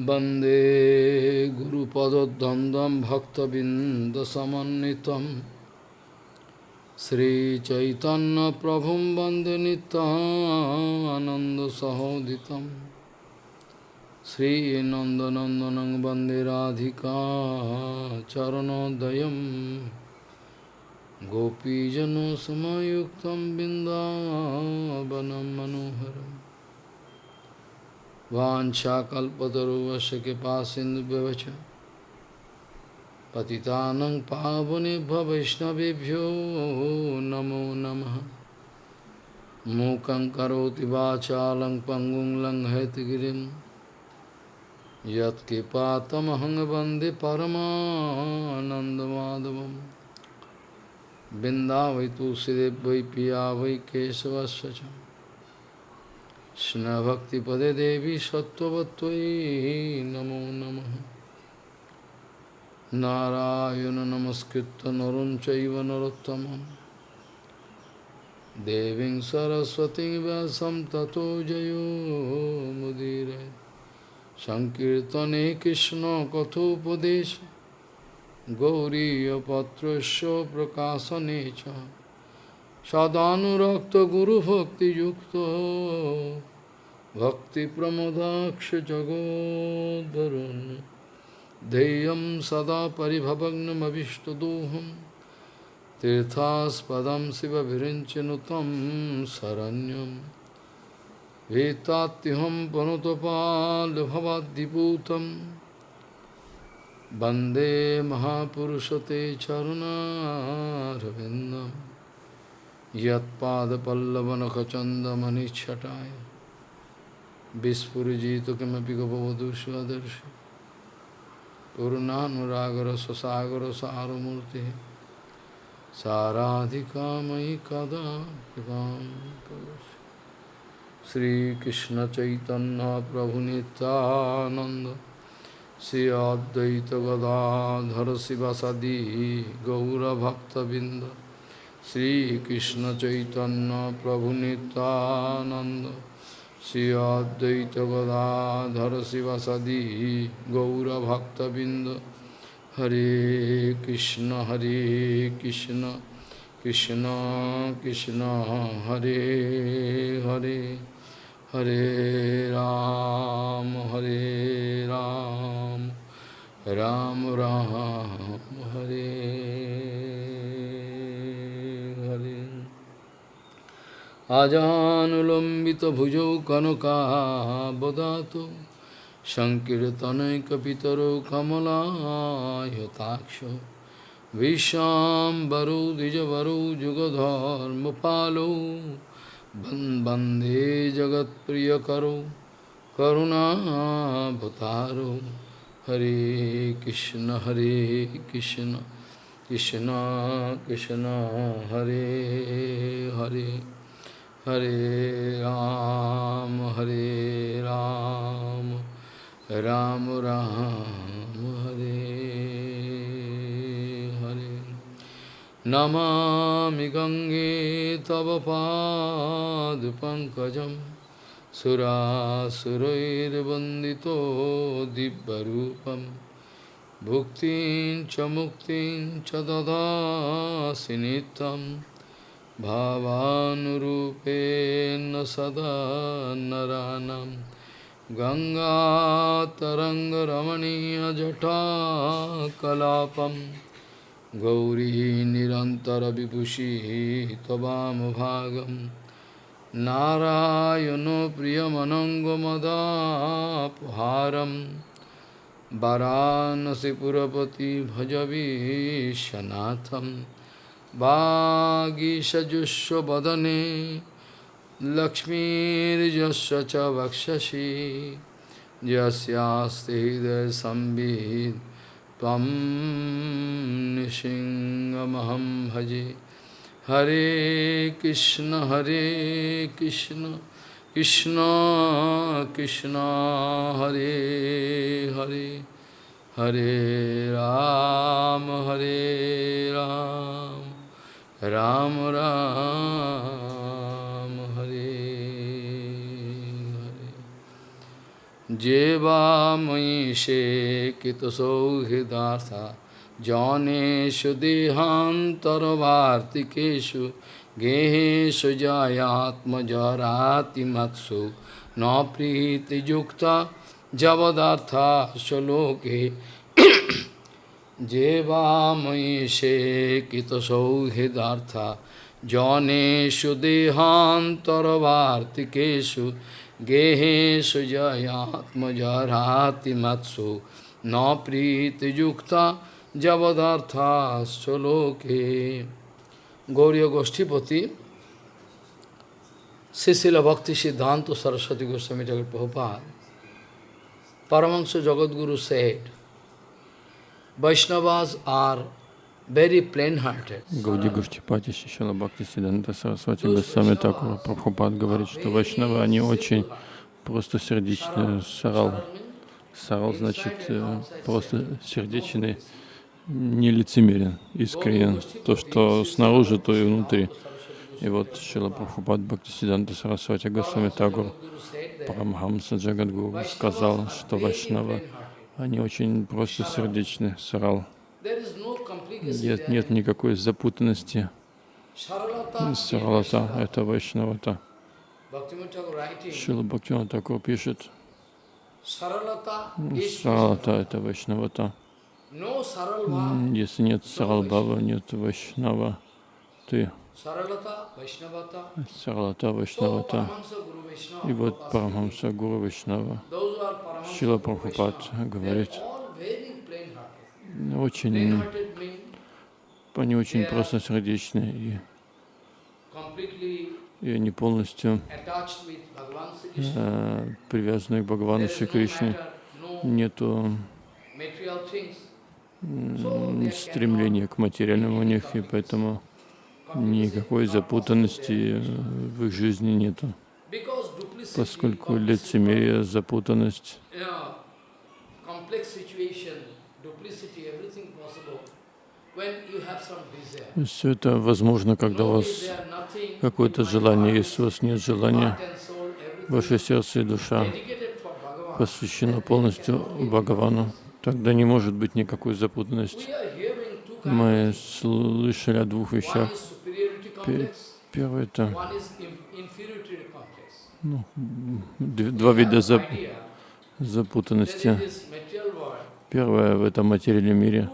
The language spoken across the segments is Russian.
वन्दे गुरुपदद्वन्द्वं भक्तबिन्दसमन्वितं श्रीचैतन्यप्रभुं वन्दे नित्यानन्दसहोदितं श्रीनन्दनन्दनं वन्दे राधिका चरणोदयं गोपीजनसमयुक्तं बिन्दावनं मनोहरम् वाञ्छाकल्पतरुवस्य कृपासिन्धुभ्यवच पतितानं पावनेभ्य वैष्णवेभ्यो नमो नमः मूकं करोति वाचालं पङ्गुं लङ्घयतगिरिं यत्कृपातमहं वन्दे परमानन्दमाधवं बिन्दा वै तुलसीदेव वै पिया वै केशवस्य च কৃষ্ণভক্তিপদে দেবী সত্যবত্যই নমো নম। নারায়ণ নমস্কৃত নরম চৈব নরোত্তম দেবী সরস্বতী ব্যাসম ততো জয়োমুদীর সংকীর্তনে কৃষ্ণ কথোপদেশ। গৌরীপত্র প্রকাশনে সদানুরক্ত গুরুভক্তিযুক্ত। सदानुरक्तगुरुभक्तियुक्तो भक्तिप्रमोदाक्षजगोद्धरुन् ध्येयं सदा परिभवग्नमभिष्टदोहं तीर्थास्पदं शिवभिरिञ्चनुतं शरण्यं वेत्तात्यहं पनुतपाल्भवाद्दिपूतं वंदे महापुरुषते चरुणारविन्दम् यत्पादपल्लवनखचन्दमनिच्छटाय। Vispurujito kimapi gopavadu svadarshi Purnanuragara sasagara saramurti Saradhikamai kada kipam Sri Krishna Chaitanya Prabhu Nityananda Sri Advaita Gadadhara Sivasadi Gaura Bhakta Binda Sri Krishna Chaitanya Prabhu Nityananda चैतन्य प्रभु नित्यानंद श्री अद्वैत गदाधर शिवसदी गौरभक्तबिंद हरे कृष्ण हरे कृष्ण कृष्ण कृष्ण हरे हरे हरे राम हरे राम राम राम আজানুলম্বিত ভুজৌ কনকাবদাত সংকীর্তনৈকিতর কমলায়তাক্ষ বিশ্বাম্বরৌ দ্বিজবরৌ যুগধর্ম পালৌ বন্দে জগৎপ্রিয় করো করুণাভতারো হরে কৃষ্ণ হরে কৃষ্ণ কৃষ্ণ কৃষ্ণ হরে হরে हरे राम हरे राम राम राम, हरे हरे। नमामि गङ्गे तव पादपङ्कजं सुरासुरैर्वन्दितो दिव्यरूपं। भुक्तिं च मुक्तिं च ददासि नित्यम्। भावानुरूपेण सदा नरानं गङ्गातरङ्गरमणीयजटाकलापं गौरी निरन्तरविभूषी त्ववामभागं नारायणो प्रियमनङ्गमदापहारं वरानसिपुरपति भजवीशनाथम् Bhagishajushya badane Lakshmirjasya cha vakshashi Jasyaste hidaya sambhid nishinga maham bhaji Hare Krishna Hare Krishna Krishna Krishna Hare Hare Hare Ram Hare Ram Ram রাম হরে যে বাময়ী সে কৃত সৌহৃদাসা জনেশু দেহান্তরবার্তিকেশু গেহেশু জয়াত্মজরাতিমৎসু ন প্রীতিযুক্তা জবদার্থা শ্লোকে jevamoyi se kitasauhidartha joneshu dehantarvartikeshu geheshu jayatmajarhati matsu na priti yukta javadartha soloke Gauriya Goshtipati Sisila Bhakti Siddhanta Saraswati Goswami Thakur Prabhupada Paramahansa Jagadguru said, Vaishnavas are very plain-hearted. Гауди Гуштипати Шишала Бхакти Сиданта Сарасвати Госвами Такура Прабхупад говорит, что вайшнавы, они очень просто сердечные. Сарал. Сарал значит э, просто сердечный, не лицемерен, искренен. То, что снаружи, то и внутри. И вот Шила Прабхупад Бхактисиданта Сарасвати Госвами Тагур Парамхамса Джагадгуру сказал, что Вайшнава, они очень просто сердечны, сарал. Нет, нет никакой запутанности. Саралата — это Вайшнавата. Шила Бхактиван Такур пишет, Саралата — это Вайшнавата. Если нет Саралбава, нет Вайшнава, ты Саралата Вайшнавата. И вот Парамхамса Гуру Вайшнава. Шила Прабхупад говорит, очень, они очень просто сердечны и, и они полностью э, привязаны к Бхагавану Шри Кришне. Нету стремления к материальному у них, и поэтому никакой запутанности в их жизни нету, поскольку лицемерие, запутанность, все это возможно, когда у вас какое-то желание, если у вас нет желания, ваше сердце и душа посвящено полностью Бхагавану, тогда не может быть никакой запутанности. Мы слышали о двух вещах. Первое это ну, два вида зап запутанности. Первое в этом материальном мире.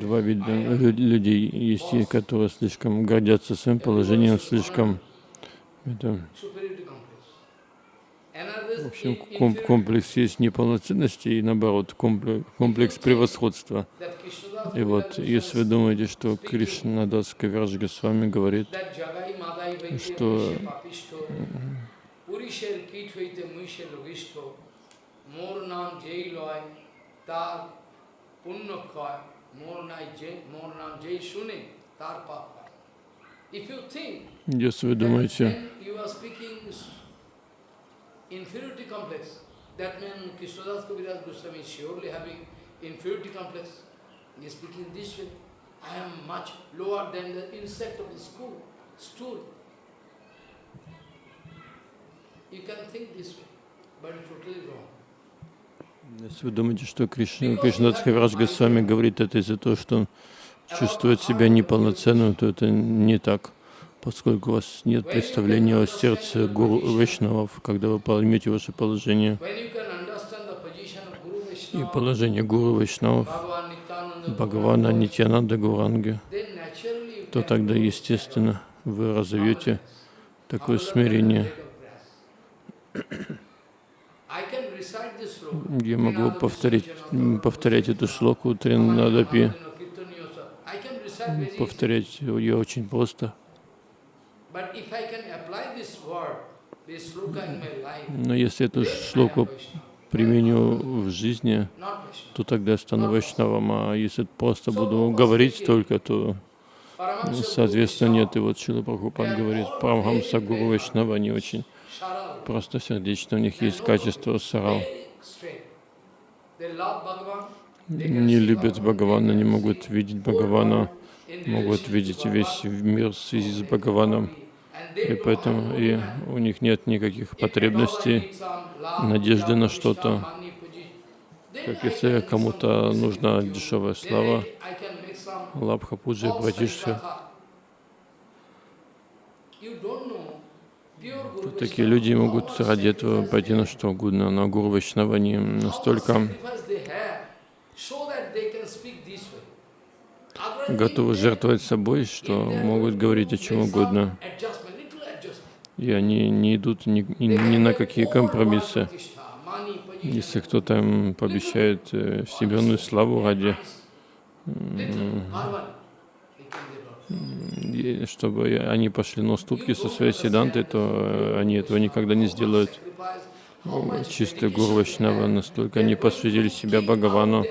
Два вида людей есть, которые слишком гордятся своим положением, слишком это, в общем, комплекс есть неполноценности и наоборот комплекс, превосходства. И вот, если вы думаете, что Кришна Дас Кавирадж с вами говорит, что если вы думаете, inferiority complex. That means Krishnadas Kaviraj Goswami is surely having inferiority complex. He is speaking this way. I am much lower than the insect of the school, stool. You can think this way, but totally wrong. Если вы думаете, что Кришна, Кришнадас Кавирадж Госвами говорит это из-за того, что он чувствует себя неполноценным, то это не так поскольку у вас нет представления о сердце Гуру Вайшнавов, когда вы поймете ваше положение и положение Гуру Вайшнавов, Бхагавана Нитянанда Гуранги, то тогда, естественно, вы разовьете такое смирение. Я могу повторить, повторять эту шлоку Тринадапи, повторять ее очень просто. Но если эту шлоку применю в жизни, то тогда я стану вайшнавом, а если просто буду говорить только, то, соответственно, нет. И вот Шила Прабхупад говорит, Парамхамса Гуру Вайшнава, они очень просто сердечно, у них есть качество сарал. Не любят Бхагавана, не могут видеть Бхагавана, могут видеть весь мир в связи с Бхагаваном. И поэтому и у них нет никаких потребностей, надежды на что-то. Как если кому-то нужна дешевая слава, лабха пуджи, братишка, такие люди могут ради этого пойти на что угодно, на гуру Вайшнава, они настолько готовы жертвовать собой, что могут говорить о чем угодно. И они не идут ни, ни, ни на какие компромиссы. Если кто-то пообещает э, вселенную славу ради, чтобы они пошли на уступки со своей седантой, то э, они этого никогда не сделают. Чистые гуру настолько они посвятили себя Бхагавану,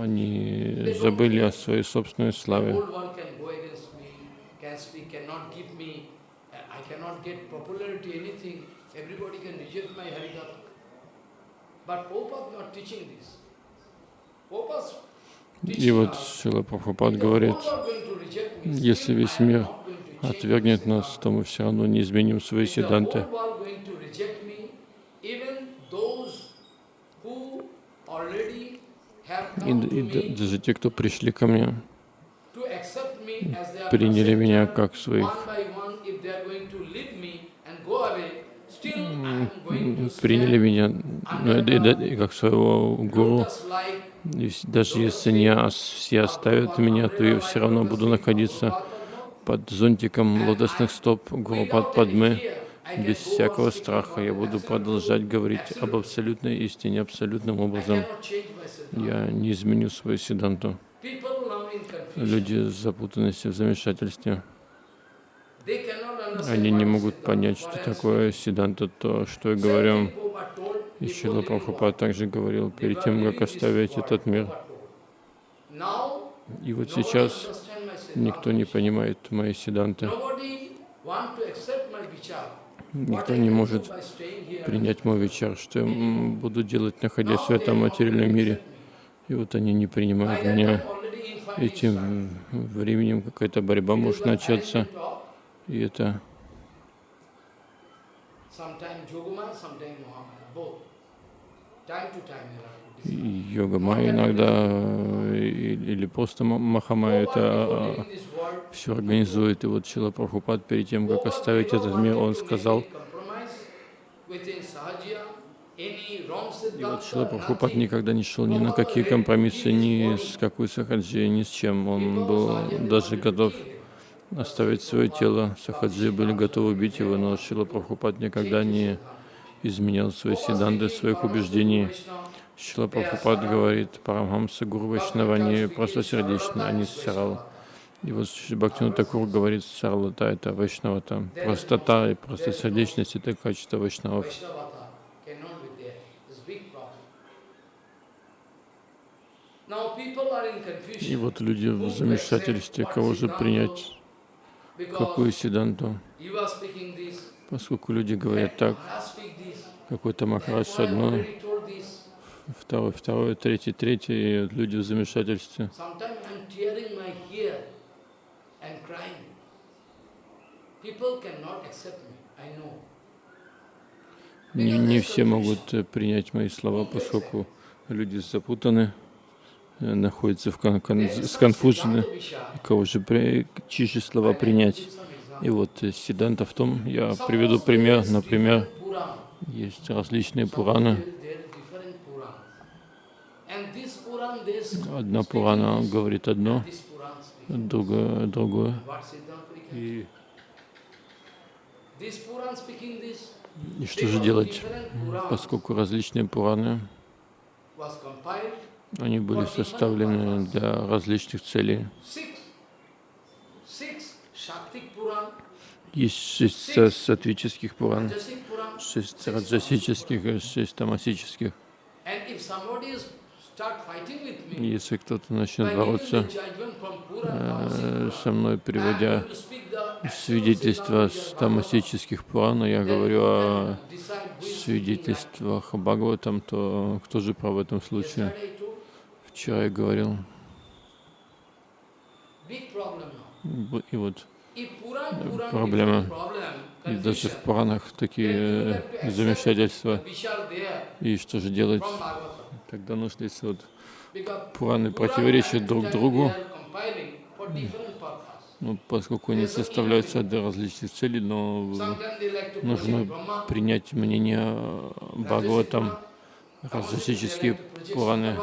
они забыли о своей собственной славе. И вот Шила Прабхупад говорит, если весь мир отвергнет нас, то мы все равно не изменим свои седанты. И, и даже те, кто пришли ко мне, приняли меня как своих, приняли меня ну, как своего гуру. И даже если не все оставят меня, то я все равно буду находиться под зонтиком лотосных стоп Гурупад Падмы, без всякого страха. Я буду продолжать говорить об абсолютной истине, абсолютным образом. Я не изменю свою седанту. Люди запутанности в замешательстве. Они не могут понять, что такое седанта, то, что я говорю. И Шила Прабхупад также говорил, перед тем, как оставить этот мир. И вот сейчас никто не понимает мои седанты. Никто не может принять мой вечер, что я буду делать, находясь в этом материальном мире. И вот они не принимают меня. И тем временем какая-то борьба может начаться. И это йога майя иногда или просто Махамая это а, все организует. И вот Чила Прабхупад перед тем, как оставить этот мир, он сказал, и вот Шила Прабхупад никогда не шел ни на какие компромиссы, ни с какой сахаджи, ни с чем. Он был даже готов оставить свое тело. Сахаджи были готовы убить его, но Шила Прабхупад никогда не изменял свои седанды, своих убеждений. Шила Прабхупад говорит, Парамхамса Гуру Вайшнава, они просто сердечны, они сарал. И вот Бхактину Такур говорит, сарлата это Вайшнавата. Простота и просто сердечность это качество Вайшнавов. И вот люди в замешательстве, кого же принять, какую седанту. Поскольку люди говорят так, какой-то Махарадж одно, второй, второй, третий, третий, и люди в замешательстве. Не, не все могут э, принять мои слова, поскольку люди запутаны, находятся в кон кон сконфужены, кого же при, чьи же слова принять. И вот э, Сиданта в том, я приведу пример, например, есть различные Пураны. Одна Пурана говорит одно, другое. Другое. И, и что же делать, поскольку различные Пураны, они были составлены для различных целей. Есть шесть сатвических Пуран, шесть раджасических шесть тамасических. Если кто-то начнет бороться э, со мной, приводя свидетельства с тамасических Пурана, я говорю о свидетельствах Бхагаватам, то кто же прав в этом случае? Я говорил. И вот different problem, И даже в Пуранах такие э, замешательства. И что же делать? Тогда нужно, если вот Пураны противоречат друг другу, ну, поскольку они составляются для различных целей, но to нужно принять мнение Бхагаватам, различические Пураны.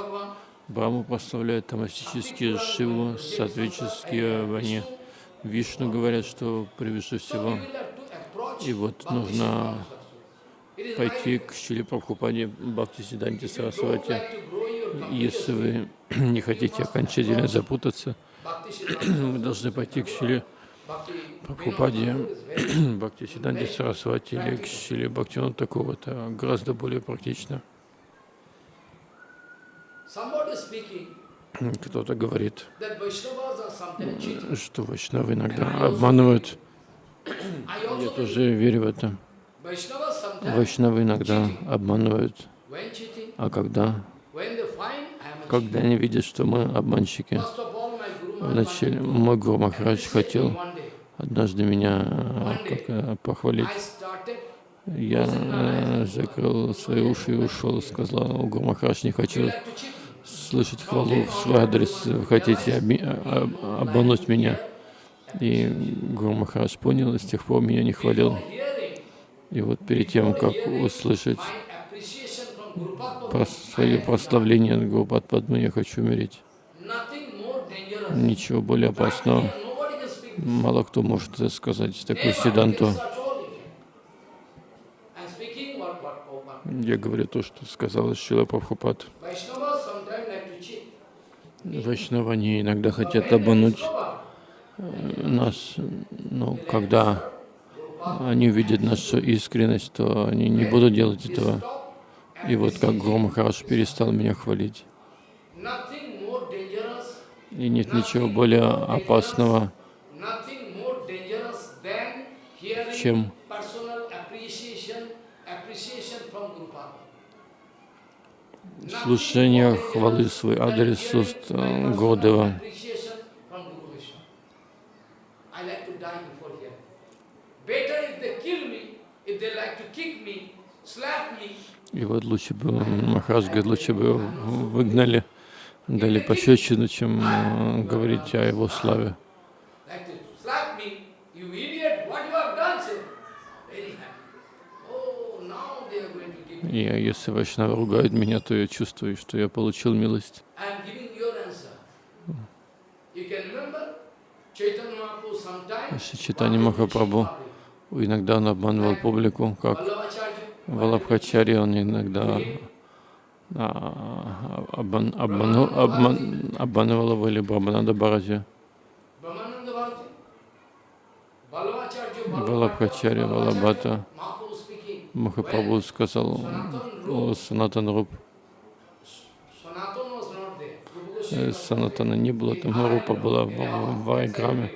Bhagavan, Браму прославляют, тамастические Шиву, сатвические они Вишну говорят, что превыше всего. И вот нужно пойти к Шили Прабхупаде Бхакти don't Сарасвати. Если вы не хотите окончательно запутаться, вы должны пойти к Bhakti Прабхупаде Бхакти Сиданти Сарасвати или к Шиле Бхактивиноду такого, это гораздо более практично. Кто-то говорит, что вайшнавы иногда обманывают. Я тоже верю в это. Вайшнавы иногда обманывают. А когда? Когда они видят, что мы обманщики. Вначале мой Гуру Махарадж хотел однажды меня как, похвалить. Я э, закрыл свои уши и ушел, сказал, «О, Гуру Махарадж, не хочу слышать хвалу в свой адрес, вы хотите а- а- обмануть меня. И Гуру Махарадж понял, и с тех пор меня не хвалил. И вот перед тем, как услышать свое прославление Гурупад Падмы, я хочу умереть. Ничего более опасного. Мало кто может сказать такую седанту. Я говорю то, что сказала Шила Прабхупад. Vaishnavas sometimes like to cheat. Вайшнавы, они иногда хотят обмануть э, нас, но когда они увидят нашу искренность, то они не будут делать этого. И вот как Гуру Махарадж перестал меня хвалить. И нет ничего более опасного, чем personal appreciation, appreciation from Guru Padma. слушание хвалы в свой адрес с уст э, Гурдева. Appreciation from Guru Vishnu. I like to die before here. Better if they kill me, if they like to kick me, slap me, И вот лучше бы, Махарадж говорит, лучше бы выгнали, дали пощечину, чем э, говорить о его славе. like to slap me, you idiot, what you have done, sir? Very happy. Oh, now they are going to give me. И если Вайшнавы ругают меня, то я чувствую, что я получил милость. Читание Махапрабху, иногда он обманывал публику, как Валабхачари, он иногда а, обман, обманул, обман, обманывал его или Брахмананда Vallabhacharya, Валабхачари, Валабхата. Махапрабху сказал Санатан. Rupa Э, Санатана не было, там Рупа была в, в Вайграме,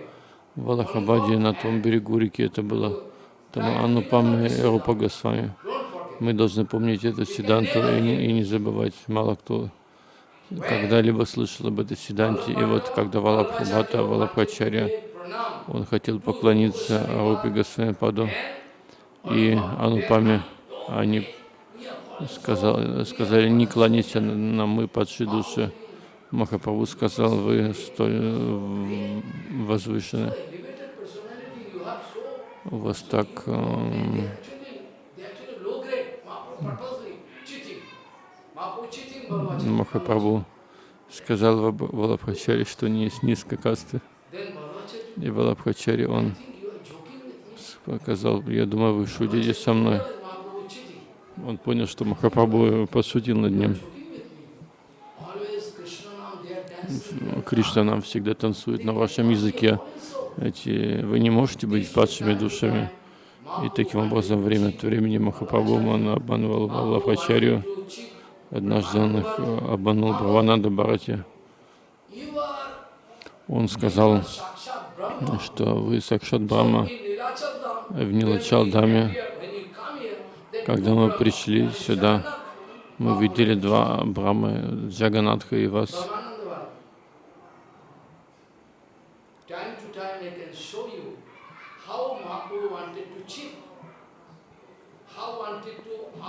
в Аллахабаде, на том берегу реки это было. Там Анупам и Рупа Госвами. Мы должны помнить эту седанту и не, и не забывать. Мало кто когда-либо слышал об этой седанте. И вот когда Валабхабхата, Валабхачарья, он хотел поклониться Рупе Госвами Паду и Анупаме, они сказали, сказали не кланяйся нам, мы падшие души. Махапрабху сказал, вы столь э, возвышены, у вас так Ballabhacharya. Махапрабху сказал Валабхачари, что не есть низкой касты. И Валабхачари, он I think you are joking with me. Показал, я думаю, вы шутите со мной. Он понял, что Махапрабху подшутил над ним. Кришна нам всегда танцует на вашем языке. Эти, вы не можете быть падшими душами. И таким образом, время от времени Махапрабху обманывал cheat. Однажды он их э, обманул. You are Он сказал, что вы Сакшат Брахма в Нилачалдаме, когда мы пришли сюда, мы видели два Брамы, Джаганатха и вас.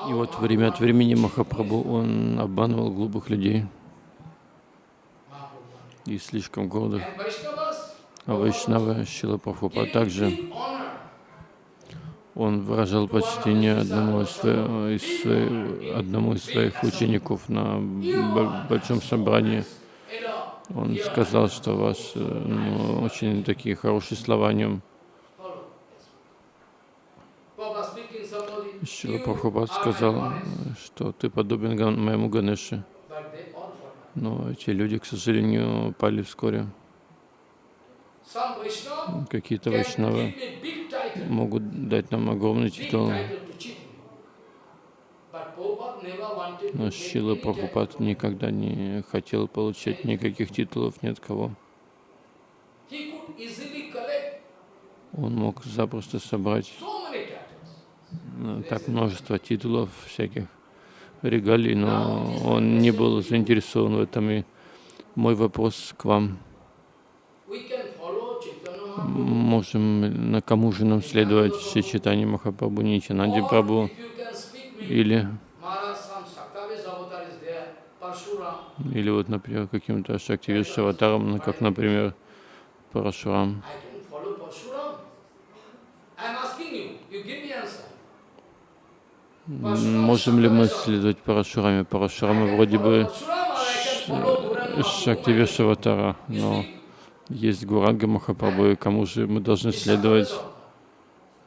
И вот время от времени Махапрабху, он обманывал глупых людей и слишком гордых. А Вайшнава Шила Прабхупа также он выражал почтение одному из, своих, из своих, одному из своих учеников на большом собрании. Он сказал, что ваш, ну, очень такие хорошие слова о нем. you Прабхупад сказал, что ты подобен моему Ганеше. Но эти люди, к сожалению, пали вскоре. Какие-то вайшнавы могут дать нам огромный титул, но Шила Прабхупад никогда не хотел получать никаких титулов ни от кого. Он мог запросто собрать ну, так множество титулов всяких регалий, но он не был заинтересован в этом. И мой вопрос к вам. We can follow Chaitanya Mahaprabhu. Можем, на кому же нам следовать Шри Читани Махапрабху, Нитянанди Or Прабху, или, или вот, например, каким-то Шактивиш аватаром, ну, как, например, Парашурам. Можем ли мы следовать Парашураме? Парашурама вроде бы Шактивиш но есть Гуранга Махапрабху, и кому же мы должны следовать?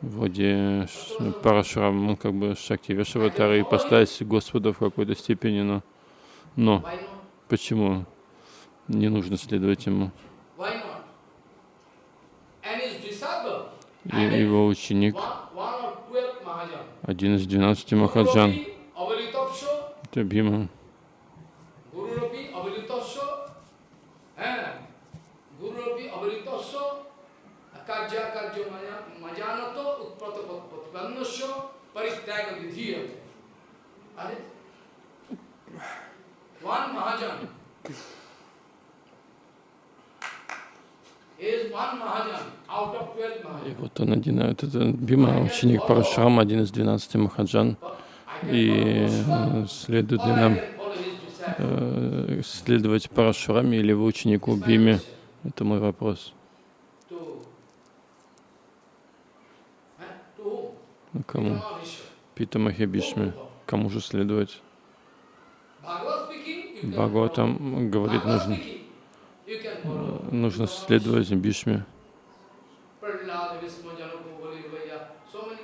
Вроде Парашурам, он как бы Шактивиш аватара и поставить Господа в какой-то степени, но, но почему не нужно следовать ему? И его ученик, один из двенадцати Махаджан, это Бима, Он один, а это Бима, ученик Парашурама, один из двенадцати Махаджан, I can и э, следует ли нам э, следовать Парашураме или его ученику Биме? Это мой вопрос. Ну, Кому? Пита Махибишме. Кому же следовать? Бхагаватам говорит, нужно, follow. нужно следовать Бишме. Prahlad, Vishnu, Janako, Balivaya, so many.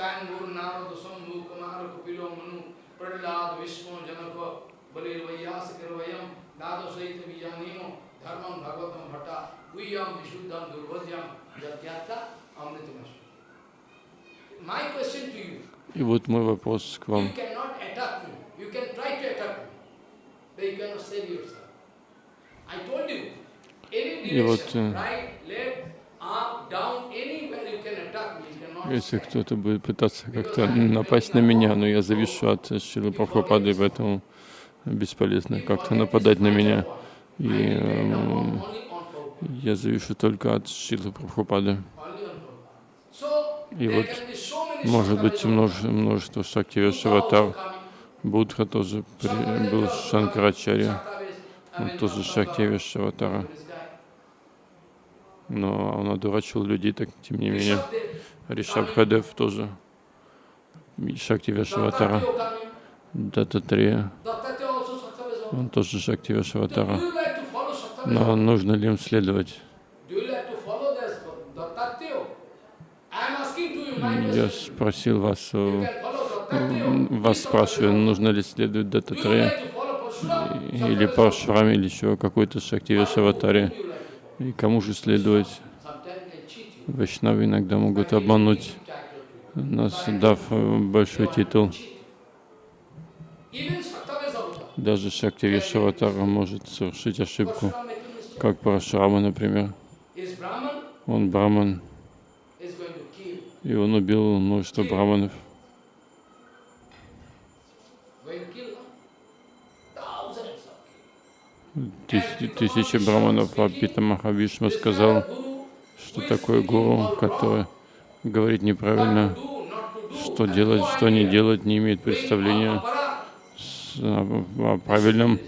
Sangur, Narada, Sambhu, Kumara, Kupilo, Manu, Prahlad, Vishnu, Janako, Balivaya, Sikirvayam, Dado Saita Vijanino, Dharmam, Bhagavatam, Bhatta, Viyam, Vishuddham, Durvadyam, Jatyata, Amritamashu. My question to you, И вот мой вопрос к You вам. cannot attack me. You can try to attack me, but you cannot save yourself. I told you, any И вот, э, Если кто-то будет пытаться как-то напасть на меня, но я завишу от Шилы Прабхупады, поэтому бесполезно как-то нападать на меня. И Prabhupada, я завишу только от Шилы Прабхупады. И вот Может быть, Shastras множество, coming. Будха тоже при- был Шанкарачарья, он тоже Шактивеш аватара. Но он одурачил людей, так тем не менее. Ришабхадев тоже. Шактивеш аватара. Дататрия, он тоже Шактивеш аватара. Но нужно ли им следовать? Я спросил вас, э, вас спрашиваю, нужно ли следовать Дататрия или Паршураме, или еще какой-то Шактивеш аватаре. И кому же следовать? Вайшнавы иногда могут обмануть нас, дав э, большой титул. Даже Шактивеш аватар может совершить ошибку, как Парашурама, например. Он браман, и он убил множество браманов. Тысячи браманов, а Махавишма сказал, что такое гуру, который говорит неправильно, что делать, что не делать, не имеет представления о правильном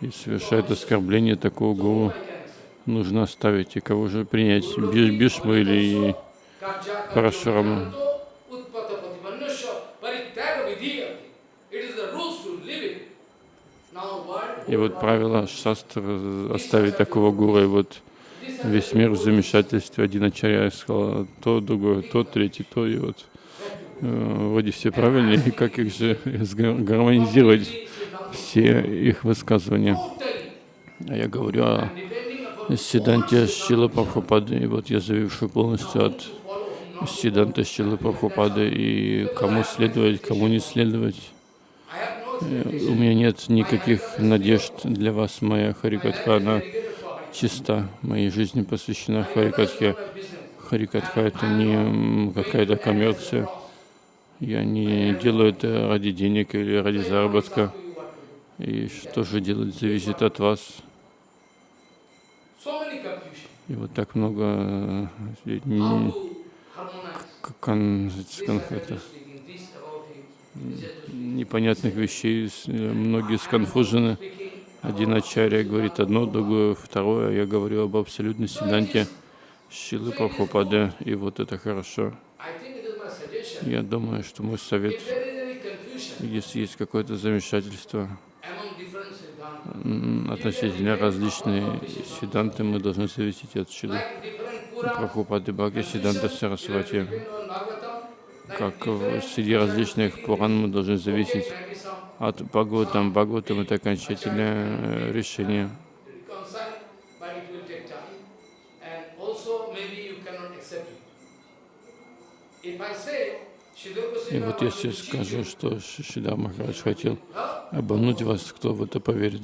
и совершает оскорбление такого гуру, нужно оставить. И кого же принять? Бишму или Парашураму? И вот правило шастра оставить такого гуру, и вот весь мир в замешательстве. Один ачарья сказал то, другое, то, третий, то, и вот э, вроде все правильные, и как их же гармонизировать все их высказывания. А я говорю о Сиданте Шила Прабхупады, и вот я зависший полностью от Сиданта Шила Прабхупады, и кому следовать, кому не следовать. Э, у меня нет никаких надежд для вас, моя Харикатха, она чиста, моей жизни посвящена Харикатхе. Харикатха — это не какая-то коммерция. Я не делаю это ради денег или ради заработка. И что же делать, зависит от вас. И вот так много э, кон, это, непонятных вещей, э, многие сконфужены. Один ачарья говорит одно, другое, второе. Я говорю об абсолютной седанте Шилы Прабхупады, и вот это хорошо. Я думаю, что мой совет, если есть какое-то замешательство, относительно различные сиданты, мы должны зависеть от Шилы Прабхупады Бхакти Сиданта Сарасвати. Как среди различных Пуран мы должны зависеть от Бхагаватам. Бхагаватам это окончательное э, решение. И вот если скажу, что Шидар Махарадж хотел обмануть вас, кто в это поверит?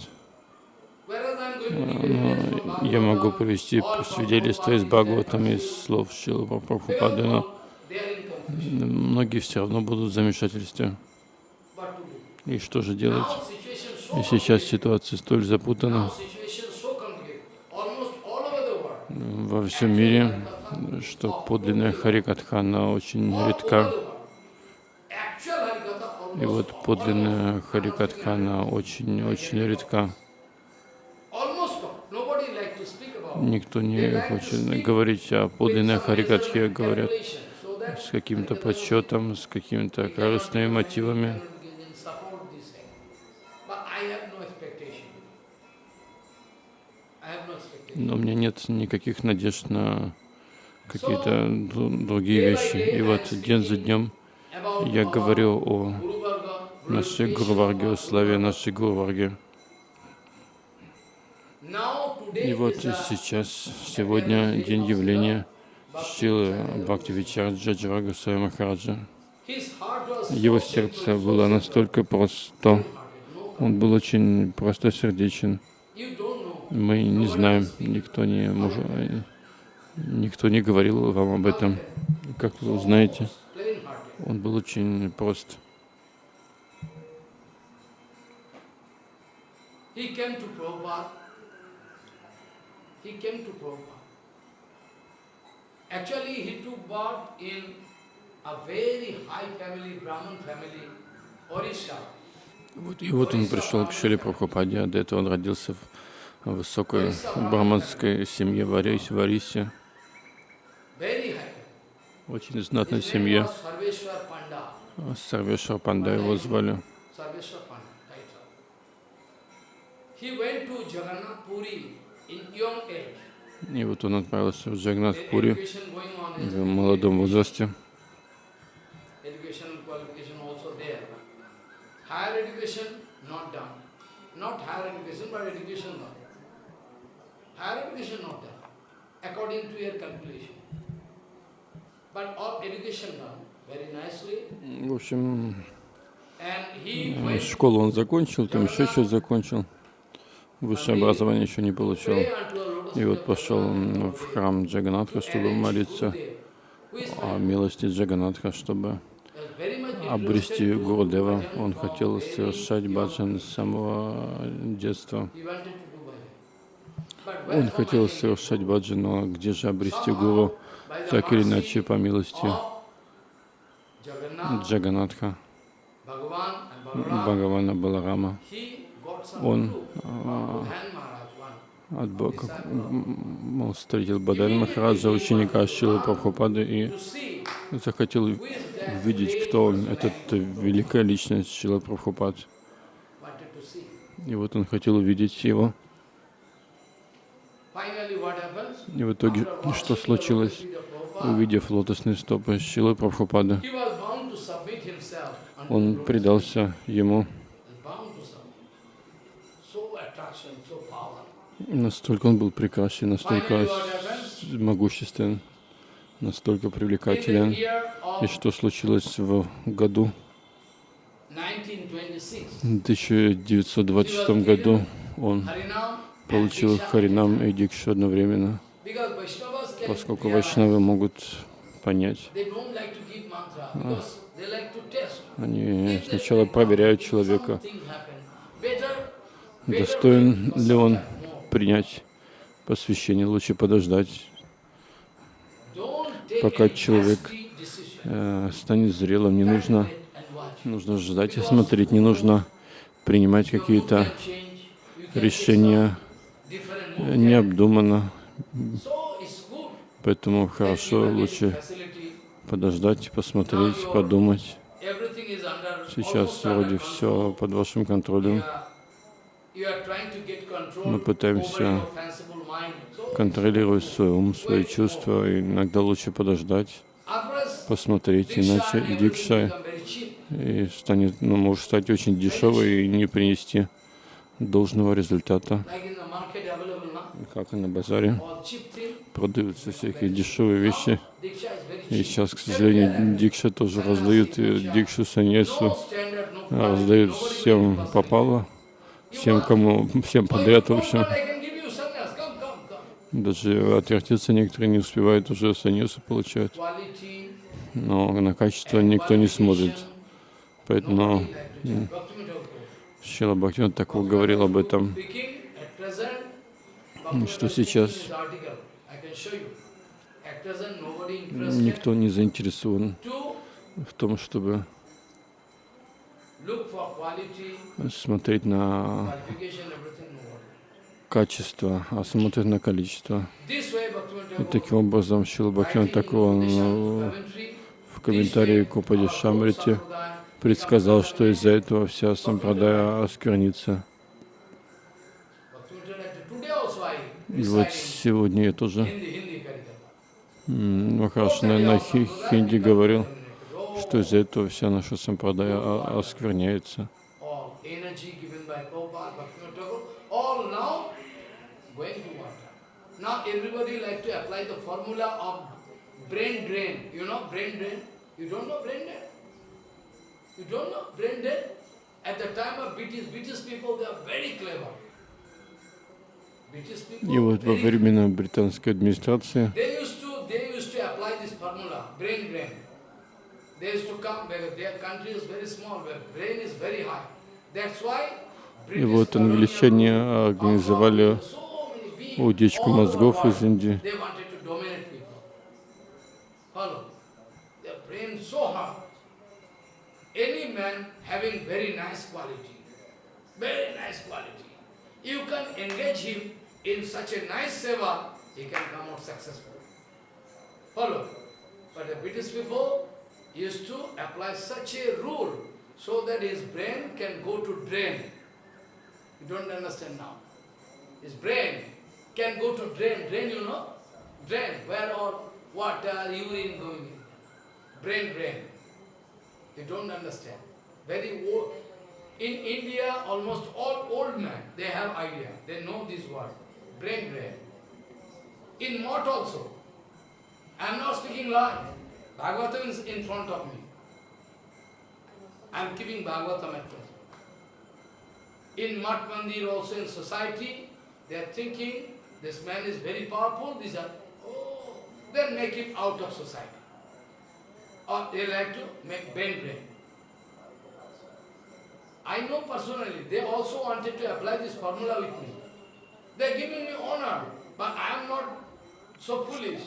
Но я могу привести свидетельство из Бхагаватам, из слов Шилы Прабхупады, но многие все равно будут в замешательстве. И что же делать? И сейчас ситуация столь запутана во всем мире, что подлинная Харикатха, она очень редка. И вот подлинная Харикатха, она очень-очень редка. Никто не хочет говорить о подлинной Харикатхе, говорят с каким-то подсчетом, с какими-то корыстными мотивами. Но у меня нет никаких надежд на какие-то другие вещи. И вот день за днем я говорю о нашей Гурварге, о славе нашей Гурварге. И вот сейчас, сегодня день явления Шилы Бхактивичарджа Джавага Махараджа. Его сердце было настолько просто, он был очень простосердечен. Мы не знаем, никто не, может, никто не говорил вам об этом. Как вы узнаете, он был очень прост. He came to Prabhupada. He came to Prabhupada. Actually, he took birth in a very high family, Brahmin family, Orissa. Вот, и вот он пришел к Шри Прабхупаде, а до этого он родился в высокой браманской семье в Арисе. В Арисе. Очень знатной семье. Сарвешвар Панда его звали. He went to Jagannath Puri in young age. И вот он отправился в Джагнатхпури в молодом возрасте. В общем, школу он закончил, там еще что-то закончил. Высшее образование еще не получил. И вот пошел в храм Джаганатха, чтобы молиться о милости Джаганатха, чтобы обрести Гурудева. Он хотел совершать баджан с самого детства. Он хотел совершать баджан, но где же обрести Гуру, так или иначе, по милости Джаганатха, Бхагавана Баларама. Он а, от Бога, как, м, он встретил Бадан Махараджа, ученика Шилы Прабхупады, и захотел увидеть, кто он, этот великая личность Шила Прабхупад. И вот он хотел увидеть его. И в итоге, что случилось? Увидев лотосные стопы Шилы unto он предался ему Настолько он был прекрасен, настолько могуществен, настолько привлекателен. И что случилось в году 1926, в 1926 году он получил Харинам и Дикшу одновременно, поскольку вайшнавы могут понять, test. они сначала проверяют человека, достоин ли он. Принять посвящение, лучше подождать, пока человек э, станет зрелым, не нужно, нужно ждать и смотреть, не нужно принимать какие-то решения э, необдуманно, поэтому хорошо лучше подождать, посмотреть, подумать. Сейчас вроде все под вашим контролем. Мы пытаемся контролировать свой ум, свои чувства. И иногда лучше подождать, посмотреть, иначе дикша и станет, ну, может стать очень дешевой и не принести должного результата, как и на базаре. Продаются всякие дешевые вещи. И сейчас, к сожалению, дикша тоже раздают, и дикшу, No саньясу раздают всем попало, всем, кому, всем Oh, подряд, в общем. Даже отвертеться некоторые не успевают, уже саньясу получают. Но на качество никто не смотрит. Поэтому. Шила Бхактивинод такого говорил об этом, что сейчас никто не заинтересован в том, чтобы смотреть на качество, а смотрит на количество. И таким образом Шила in такого ну, в комментарии к Упаде Шамрите предсказал, что из-за этого вся сампрадая осквернится. И вот сегодня я тоже Махараш на, на хи- хинди говорил, что из-за этого вся наша сампрадая оскверняется. all energy given by Prabhupada, Bhaktivinoda Thakur, all now going to water. Now everybody like to apply the formula of brain drain. You know brain drain? You don't know brain drain? You don't know brain drain? At the time of British, British people, they are very clever. British people, И вот во времена британской администрации They used to they used to apply this formula, brain drain. They used to come because their country is very small, where brain is very high. That's why И вот англичане организовали утечку мозгов из Индии. They wanted to dominate people. Follow. Their brain so hard. Any man having very nice quality, very nice quality, you can engage him in such a nice seva, he can come out successful. Follow. But the British people used to apply such a rule so that his brain can go to drain. You don't understand now. His brain can go to drain. Drain, you know? Drain, where all water, urine going in. Brain drain. You don't understand. Very old. In India, almost all old men, they have idea. They know this word. Brain drain. In Mott also. I am not speaking lie. Bhagavatam is in front of me. I am keeping Bhagavatam at present. In Mat Mandir also in society, they are thinking this man is very powerful, these are, oh, then make him out of society. Or they like to make brain drain. I know personally, they also wanted to apply this formula with me. They are giving me honor, but I am not so foolish.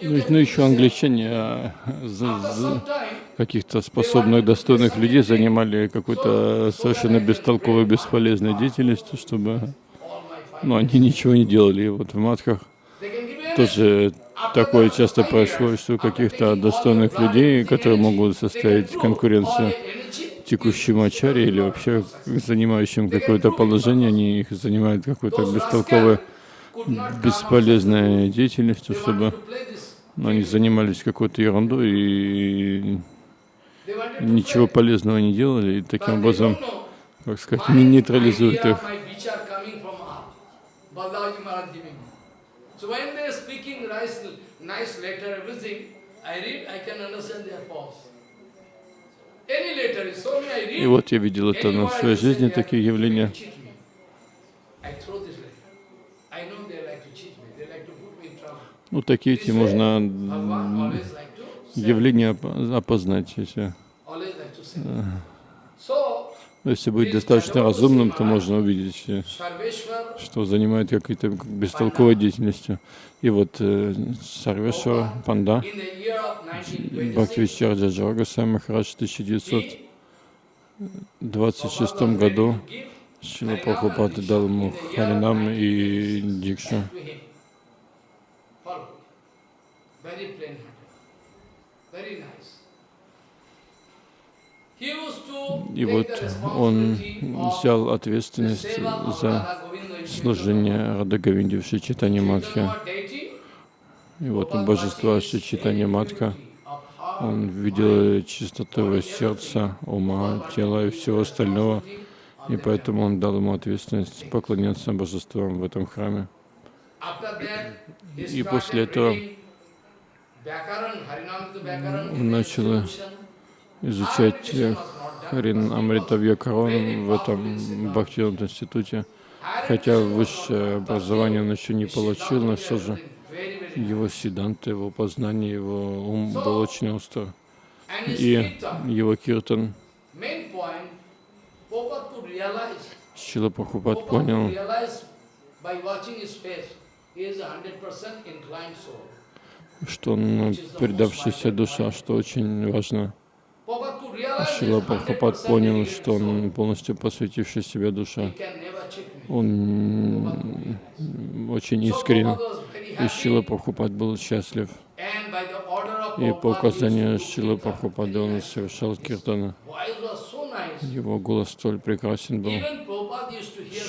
Ну, ну еще the same." англичане а, time, каких-то способных, достойных людей занимали какой-то совершенно бестолковой, бесполезной деятельностью, чтобы fine. ну, они ничего не делали. И вот в energy. тоже такое часто происходит, что каких-то достойных людей, которые могут составить конкуренцию текущим ачаре или вообще занимающим какое-то положение, они их занимают какой-то бестолковой, бесполезной деятельностью, чтобы они занимались какой-то ерундой и ничего полезного не делали, и таким образом, как сказать, не нейтрализуют их. И вот я видел это на своей жизни, такие явления. cheat me. I throw this letter. I know they like to cheat me. They like to put me in trouble. Ну, такие эти можно явления оп- опознать. Если, say. So, ну, если быть достаточно разумным, то можно увидеть, э, что занимает какой-то бестолковой деятельностью. И вот э, Панда, in the year of 1926, Бхактивичарджа Джагасай Махарадж в 1926 году Шила Прабхупада дал ему Харинам и Дикшу. Very plain. Very nice. И вот он взял ответственность за служение Радагавинди в Шичитане Матхе. И вот у божества his Матха он видел чистоту его сердца, ума, тела и всего остального, и поэтому он дал ему ответственность поклоняться божествам в этом храме. И после этого начал изучать Харин Амрита Вьякарон в этом Бхактивинода институте. Хотя высшее образование он еще не получил, но все же его седанты, его познание, его ум был очень остр. И его киртан. Шила Прабхупад понял, что э, предавшаяся душа, что очень важно. Шила Прабхупад 100% понял, что он полностью посвятивший себя душа. Он очень искренен. И Шила Прабхупад был счастлив. И по указанию Шила. Прабхупада он совершал киртана. Его голос столь прекрасен был.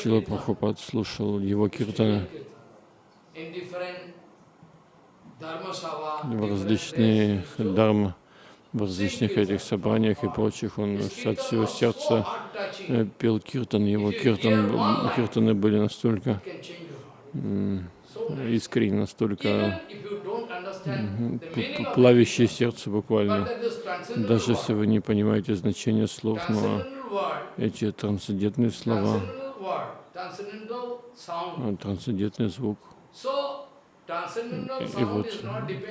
Шила. Прабхупад слушал его киртаны In different dharma sabha, в различные дharma, в различных этих собраниях и прочих. Он от всего сердца э, пел киртан. Его киртан, киртаны были настолько искренни, настолько Even if you don't understand the п- meaning п- of плавящие it, сердце буквально. Даже если вы не понимаете значение слов, но эти трансцендентные слова, а, трансцендентный звук, и вот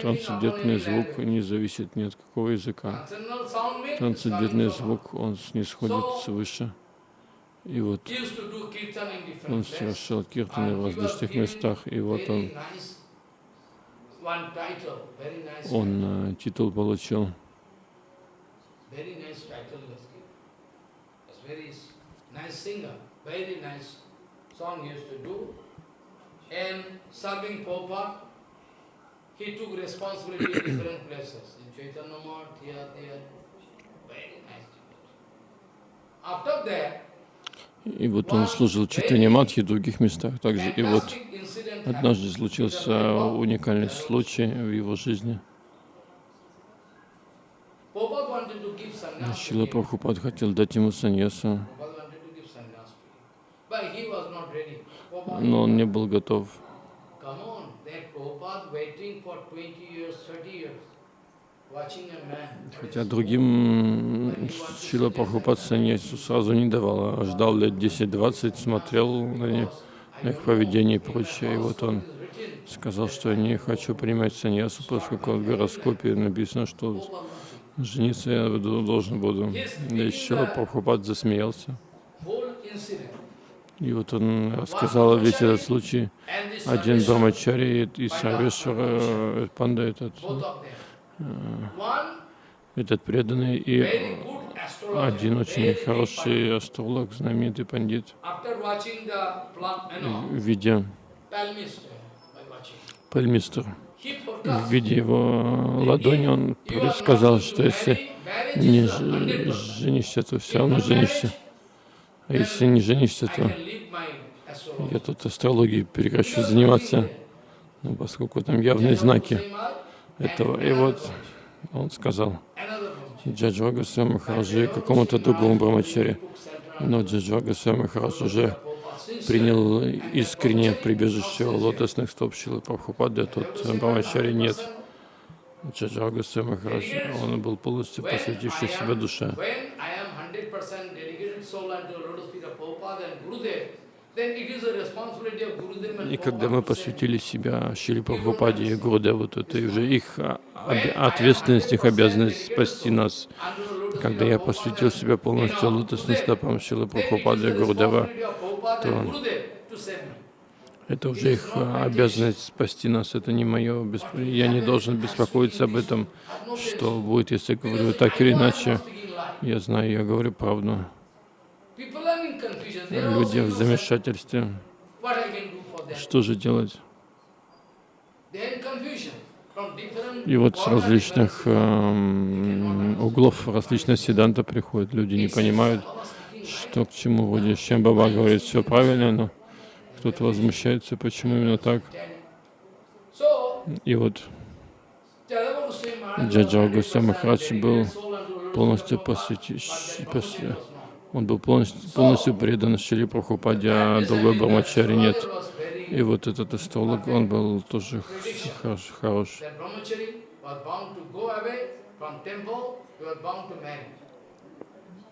трансцендентный звук не зависит ни от какого языка. Трансцендентный звук, он снисходит свыше. И вот он places. совершал киртаны в различных местах, и вот он, он э, титул получил. Nice singer, very nice song he used to do. And serving Prabhupada, he took responsibility in different places. In Chaitanya Math, here, there. Very nice. After that, И вот он служил Читане Матхи в других местах также. И вот однажды случился уникальный случай в его жизни. Шила. Прабхупад хотел дать ему саньясу, Prabhupada wanted to give sannyas to him. But he was not ready. Prabhupada, но он не был готов. come on, that Prabhupada waiting for 20 years, 30 years, watching a man. Хотя другим Шила Прабхупад саньясу сразу не давал, а ждал лет 10-20, смотрел на них, на их поведение и прочее. И вот он сказал, что я не хочу принимать саньясу, поскольку в гороскопе написано, что жениться я должен буду. И Шила Прабхупад засмеялся. И вот он рассказал весь этот случай. Один Брамачари и Сарвешвара, э, панда этот. One этот преданный, и один очень хороший астролог, знаменитый пандит, видя пальмистер, в виде его ладони, он going что если не is ж- 100%. женишься, то все равно женишься. А если не женишься, то я тут астрологией прекращу заниматься, ну, поскольку там явные знаки этого. И вот он сказал Джаджва Госвами Махараджи какому-то другому брамачаре. Но Джаджва Госвами Махарадж уже принял искреннее прибежище лотосных стоп Шилы Прабхупады, а тот брамачари нет. Джаджва Госвами Махарадж, он был полностью посвятивший себя душе. When I am 100% dedicated soul unto lotus feet of Prabhupada and Gurudev, then it is a responsibility of Gurudev and И когда мы посвятили себя Шили Прабхупаде и Гурудеву, то это уже их ответственность, их обязанность спасти нас. Когда я посвятил себя полностью лотосным стопам it Прабхупады и Prabhupada то это уже их а, обязанность спасти нас. Это не мое бесп- Я не должен беспокоиться об этом, что будет, если говорю так или иначе. Я знаю, я говорю правду. People are in confusion. They are Люди в замешательстве. Что же делать? И вот с различных эм, углов, различных седанта приходят. Люди не понимают, что к чему. Вроде чем Баба говорит, все правильно, но кто-то возмущается, почему именно так. И вот Джаджа 100% Махарадж был полностью посвяти- он был полностью, полностью предан Шри Прабхупаде, а другой Брамачари нет. И вот этот астролог, он был тоже хорош. хорош.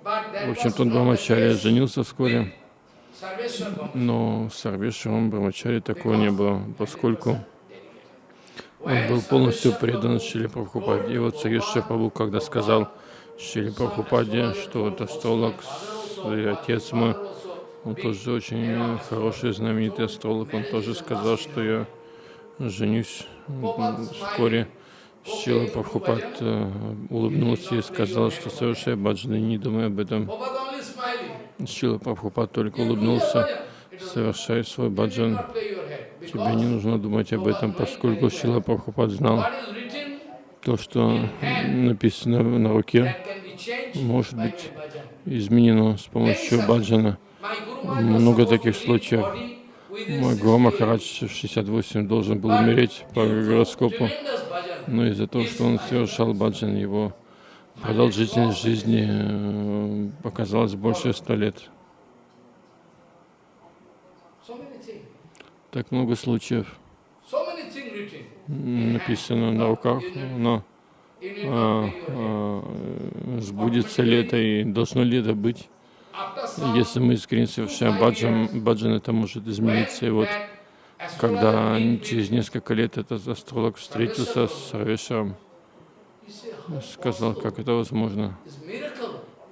В общем, was тот not the Брамачари женился вскоре, но с Сарвешевым Брамачари такого не было, поскольку он был полностью предан Шили Прабхупаде. И вот Сарвешев Прабху, когда сказал Шили Прабхупаде, что вот астролог и отец мой, он тоже очень хороший, знаменитый астролог, он тоже сказал, что я женюсь вскоре. Шила Прабхупад э, улыбнулся и сказал, что совершай баджаны, не думай об этом. Шила Прабхупад только улыбнулся. Совершай свой баджан. Тебе не нужно думать об этом, поскольку Шила Прабхупад знал то, что написано на руке, может быть изменено с помощью баджана. Много таких случаев. Мой 60 Гуру. Махарадж в 68 должен был умереть по гороскопу, но из-за того, что он совершал баджан, его продолжительность жизни э, оказалась больше ста лет. Так много случаев написано на руках, но а, а, сбудется ли это и должно ли это быть. Если мы искренне совершаем баджан, баджан это может измениться. И вот когда через несколько лет этот астролог встретился с "How сказал, как это возможно.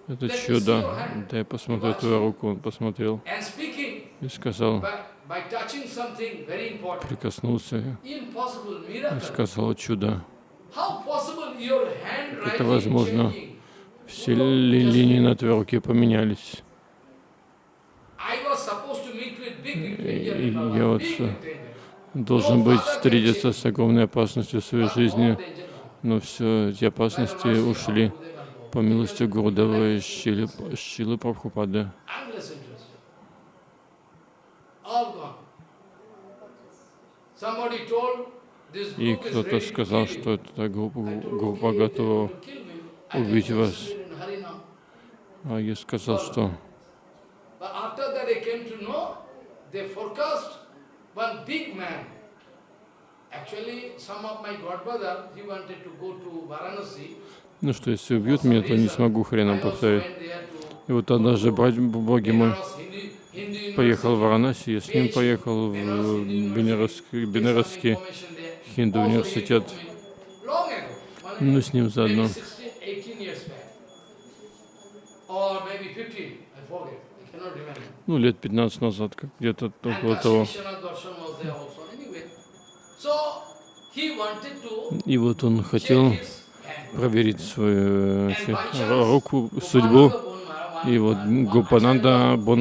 Это чудо. Да я посмотрю твою руку. Он посмотрел и сказал, прикоснулся и сказал чудо. Handwriting это возможно. Все ли- линии на твоей руке поменялись. И- my я вот, э. Должен быть встретиться с огромной опасностью в своей жизни, но все эти опасности ушли. по милости Гурудева и Шилы Прабхупады. И кто-то сказал, что эта группа, I told, группа "Okay, if they готова убить вас. do it in Harinam." А я сказал, что ну что, если убьют меня, то не смогу хреном повторить. И вот однажды боги мой Hindu поехал в. Варанаси, я с ним поехал в there. хинду университет. Ну, с ним заодно. 16, 18 years back. Or maybe 15, I forget. I cannot remember. ну, лет 15 назад, как где-то около того. И вот он хотел проверить свою руку, судьбу. И вот Acharya, Бон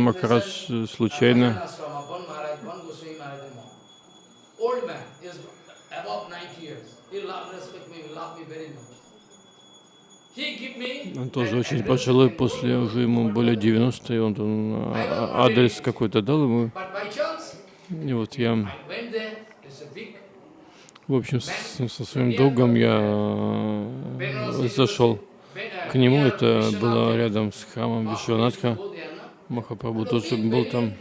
э, at случайно Ashram, Bon Maharaj, Bon Goswami Maharaj and all. Old man, is above 90 years. He love, respect me, love me very much. He give me он тоже очень пожилой, после уже ему более 90, и он, он а- а- адрес какой-то дал ему. И вот я, в общем, со своим другом я э, зашел к нему. Это было рядом с храмом Вишванатха. Махапрабху тоже был там.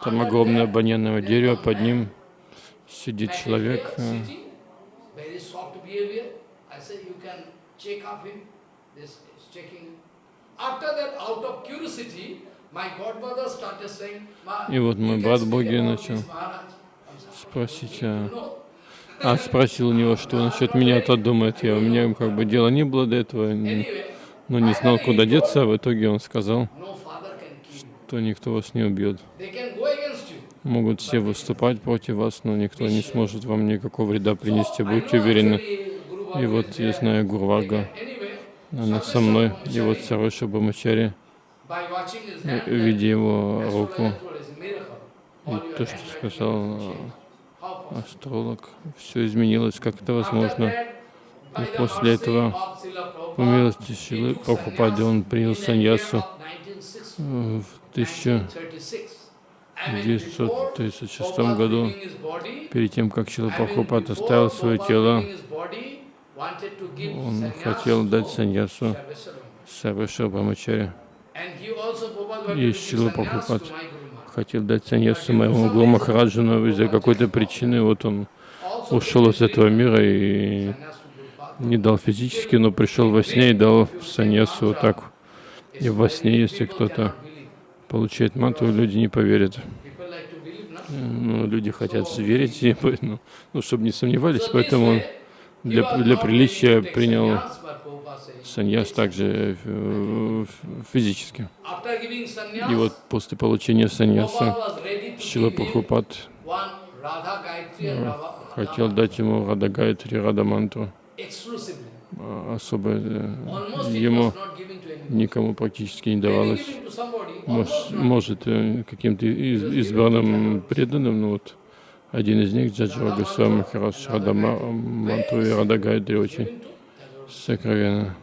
Там огромное баняное дерево, под ним сидит человек. э, Very soft behavior. I said, you can check up him. This is checking. After that, out of curiosity, my godmother started saying, "Ma, И вот мой брат Боги начал this Maharaj." I said, спросить, "You а, know?" А спросил у него, что насчет меня-то думает. Я, у меня как бы дела не было до этого, но не знал, куда деться. а В итоге он сказал, что никто вас не убьет. Могут все выступать против вас, но никто не сможет вам никакого вреда принести, будьте уверены. И вот я знаю Гурвага, она со мной, и вот Сароша Бамачари, видя его руку, и то, что сказал э, астролог, все изменилось, как это возможно. И после этого, По милости Шилы Прабхупады он принял саньясу of 1960, э, в 1936 1936. I mean, before Prabhupada году, перед тем, как Шила Прабхупад оставил свое тело, он хотел дать саньясу Prabhupada, wanted И sannyas Прабхупад хотел дать саньясу моему Гуру Махараджу, из-за какой-то причины вот он ушел из этого мира и не дал физически, но пришел во сне и дал саньясу вот так. И во сне, если кто-то получает мантру, люди не поверят. Ну, люди хотят верить, поэтому, ну, чтобы не сомневались, поэтому для, для приличия принял саньяс также э, физически. И вот после получения саньяса Шила Прабхупад э, хотел дать ему Рада Гайтри, Рада Мантру, а особо э, ему никому практически не давалось. Мож- может, каким-то из- избранным преданным, но вот один из них, Джаджава Госвами Махарадж, Рада Ма- Мантру и Рада Гайтри очень сокровенно.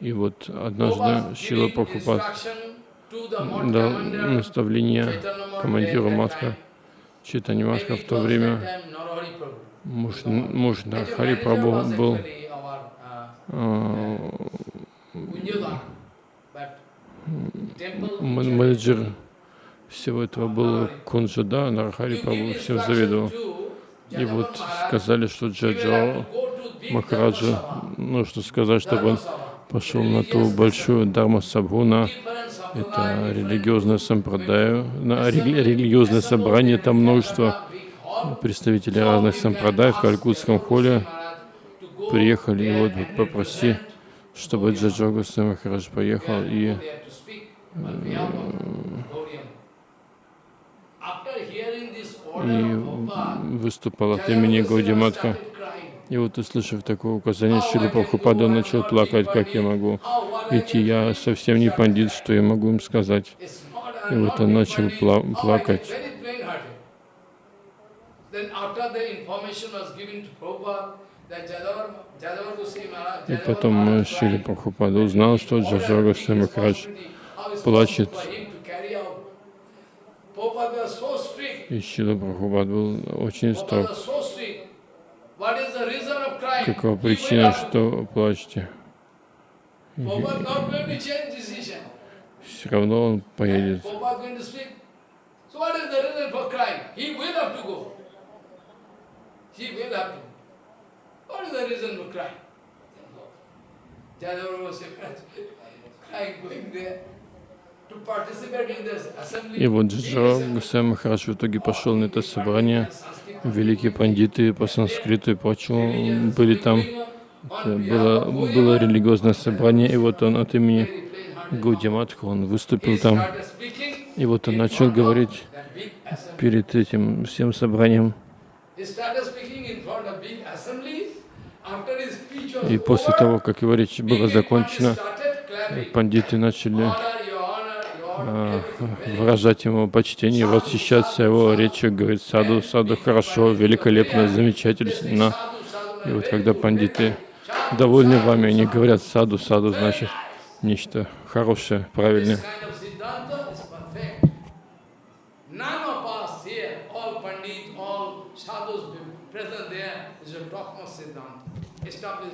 И вот однажды Шила Прабхупад дал наставление командиру Матха, Читани Матха в то время, муж, муж Хари Прабhu был а, м- менеджер всего этого был Кунджада, Нархари Прабhu всем завидовал. И вот сказали, что Джаджао Махараджа нужно сказать, чтобы он пошел на ту большую Дharma Сабхуна, это религиозное сампрадая, на рели- религиозное собрание, там множество представителей разных сампрадай в Калькутском холле приехали, и вот, вот попроси, чтобы Джаджо Госвами Махарадж поехал и и выступал от имени Гаудиматха. И вот, услышав такое указание, Шила Прабхупада начал плакать, как я могу идти, я совсем не пандит, что я могу им сказать. И вот он начал пла- плакать. И потом э, Шили Прабхупада узнал, что Джаджа Госвами Махарадж плачет. И Шила Прабхупад был очень строг. Какова причина, что плачете? Все равно он поедет. И вот Джаджа Госвами Махарадж в итоге пошел на это собрание. Великие пандиты по санскриту и прочему были там. Было, было религиозное собрание, и вот он от имени Гаудиматха, он выступил там, и вот он начал говорить перед этим всем собранием. И после того, как его речь была закончена, пандиты начали выражать ему почтение, восхищаться его речью, говорит, саду, саду, хорошо, великолепно, замечательно. И вот когда пандиты довольны вами, они говорят саду, саду, значит нечто хорошее, правильное.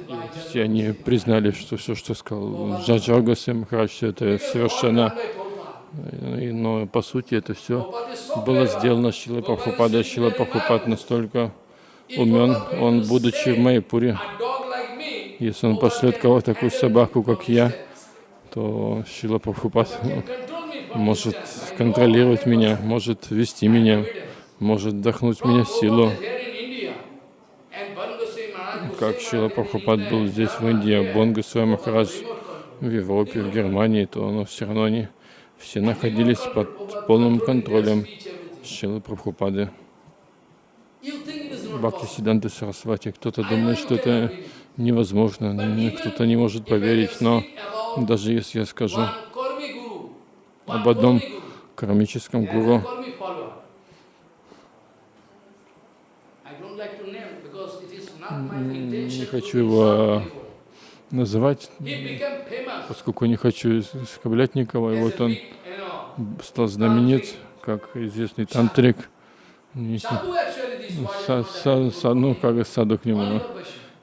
И все они признали, что все, что сказал Джаджага Махарадж, это совершенно но по сути это все было сделано Шилой Прабхупадой. Шила Прабхупад настолько умен, он, будучи в Майпуре, если он пошлет кого-то такую собаку, как я, то Шила Прабхупад может контролировать меня, может вести меня, может вдохнуть мне силу. Как Шила Прабхупад был здесь, в Индии, а Бонга Махарадж в Европе, в Германии, то он все равно не все находились под полным контролем Шилы Прабхупады. Бхакти Сиданты Сарасвати. Кто-то думает, что это невозможно, кто-то не может поверить, но даже если я скажу об одном кармическом гуру, не хочу его называть, поскольку не хочу оскорблять никого. И вот он стал знаменит, как известный тантрик. Са, са, са, ну, как саду к нему.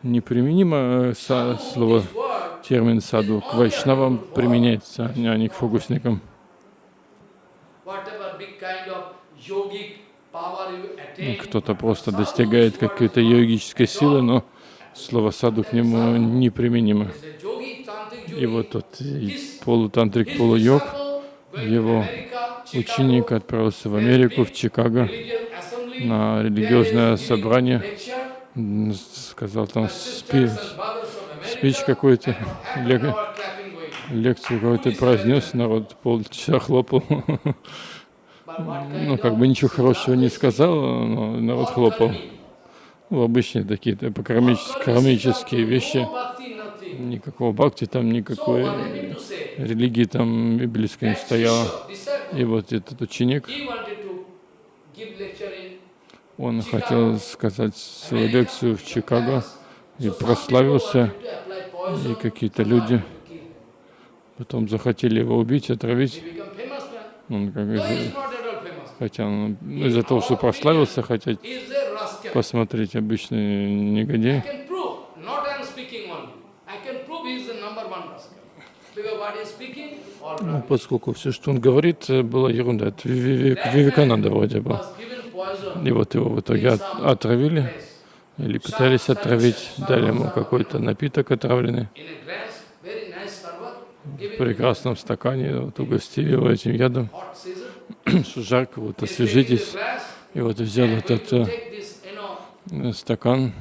Неприменимо са, слово, термин саду к вайшнавам применяется, а не к фокусникам. Кто-то просто достигает какой-то йогической силы, но слово саду к нему неприменимо. И вот тот полутантрик, полуйог, его ученик отправился в Америку, в Чикаго, на религиозное собрание, сказал там спи, спич какой-то, лек, лекцию какой-то произнес, народ полчаса хлопал. Ну, как бы ничего хорошего не сказал, но народ хлопал. Ну, обычные такие типа, кармические, кармические вещи. Никакого бхакти там, никакой религии там библейской не стояло. И вот этот ученик, он хотел сказать свою лекцию в Чикаго и прославился, и какие-то люди потом захотели его убить, отравить. Он как хотя он ну, из-за того, что прославился, хотя посмотреть обычный негодяй. Ну, поскольку все, что он говорит, было ерунда. Это Вивекананда вроде бы. И вот его в итоге от, отравили, или пытались отравить, дали ему какой-то напиток отравленный. В прекрасном стакане вот, угостили его этим ядом, жарко, вот освежитесь. И вот взял этот э, стакан,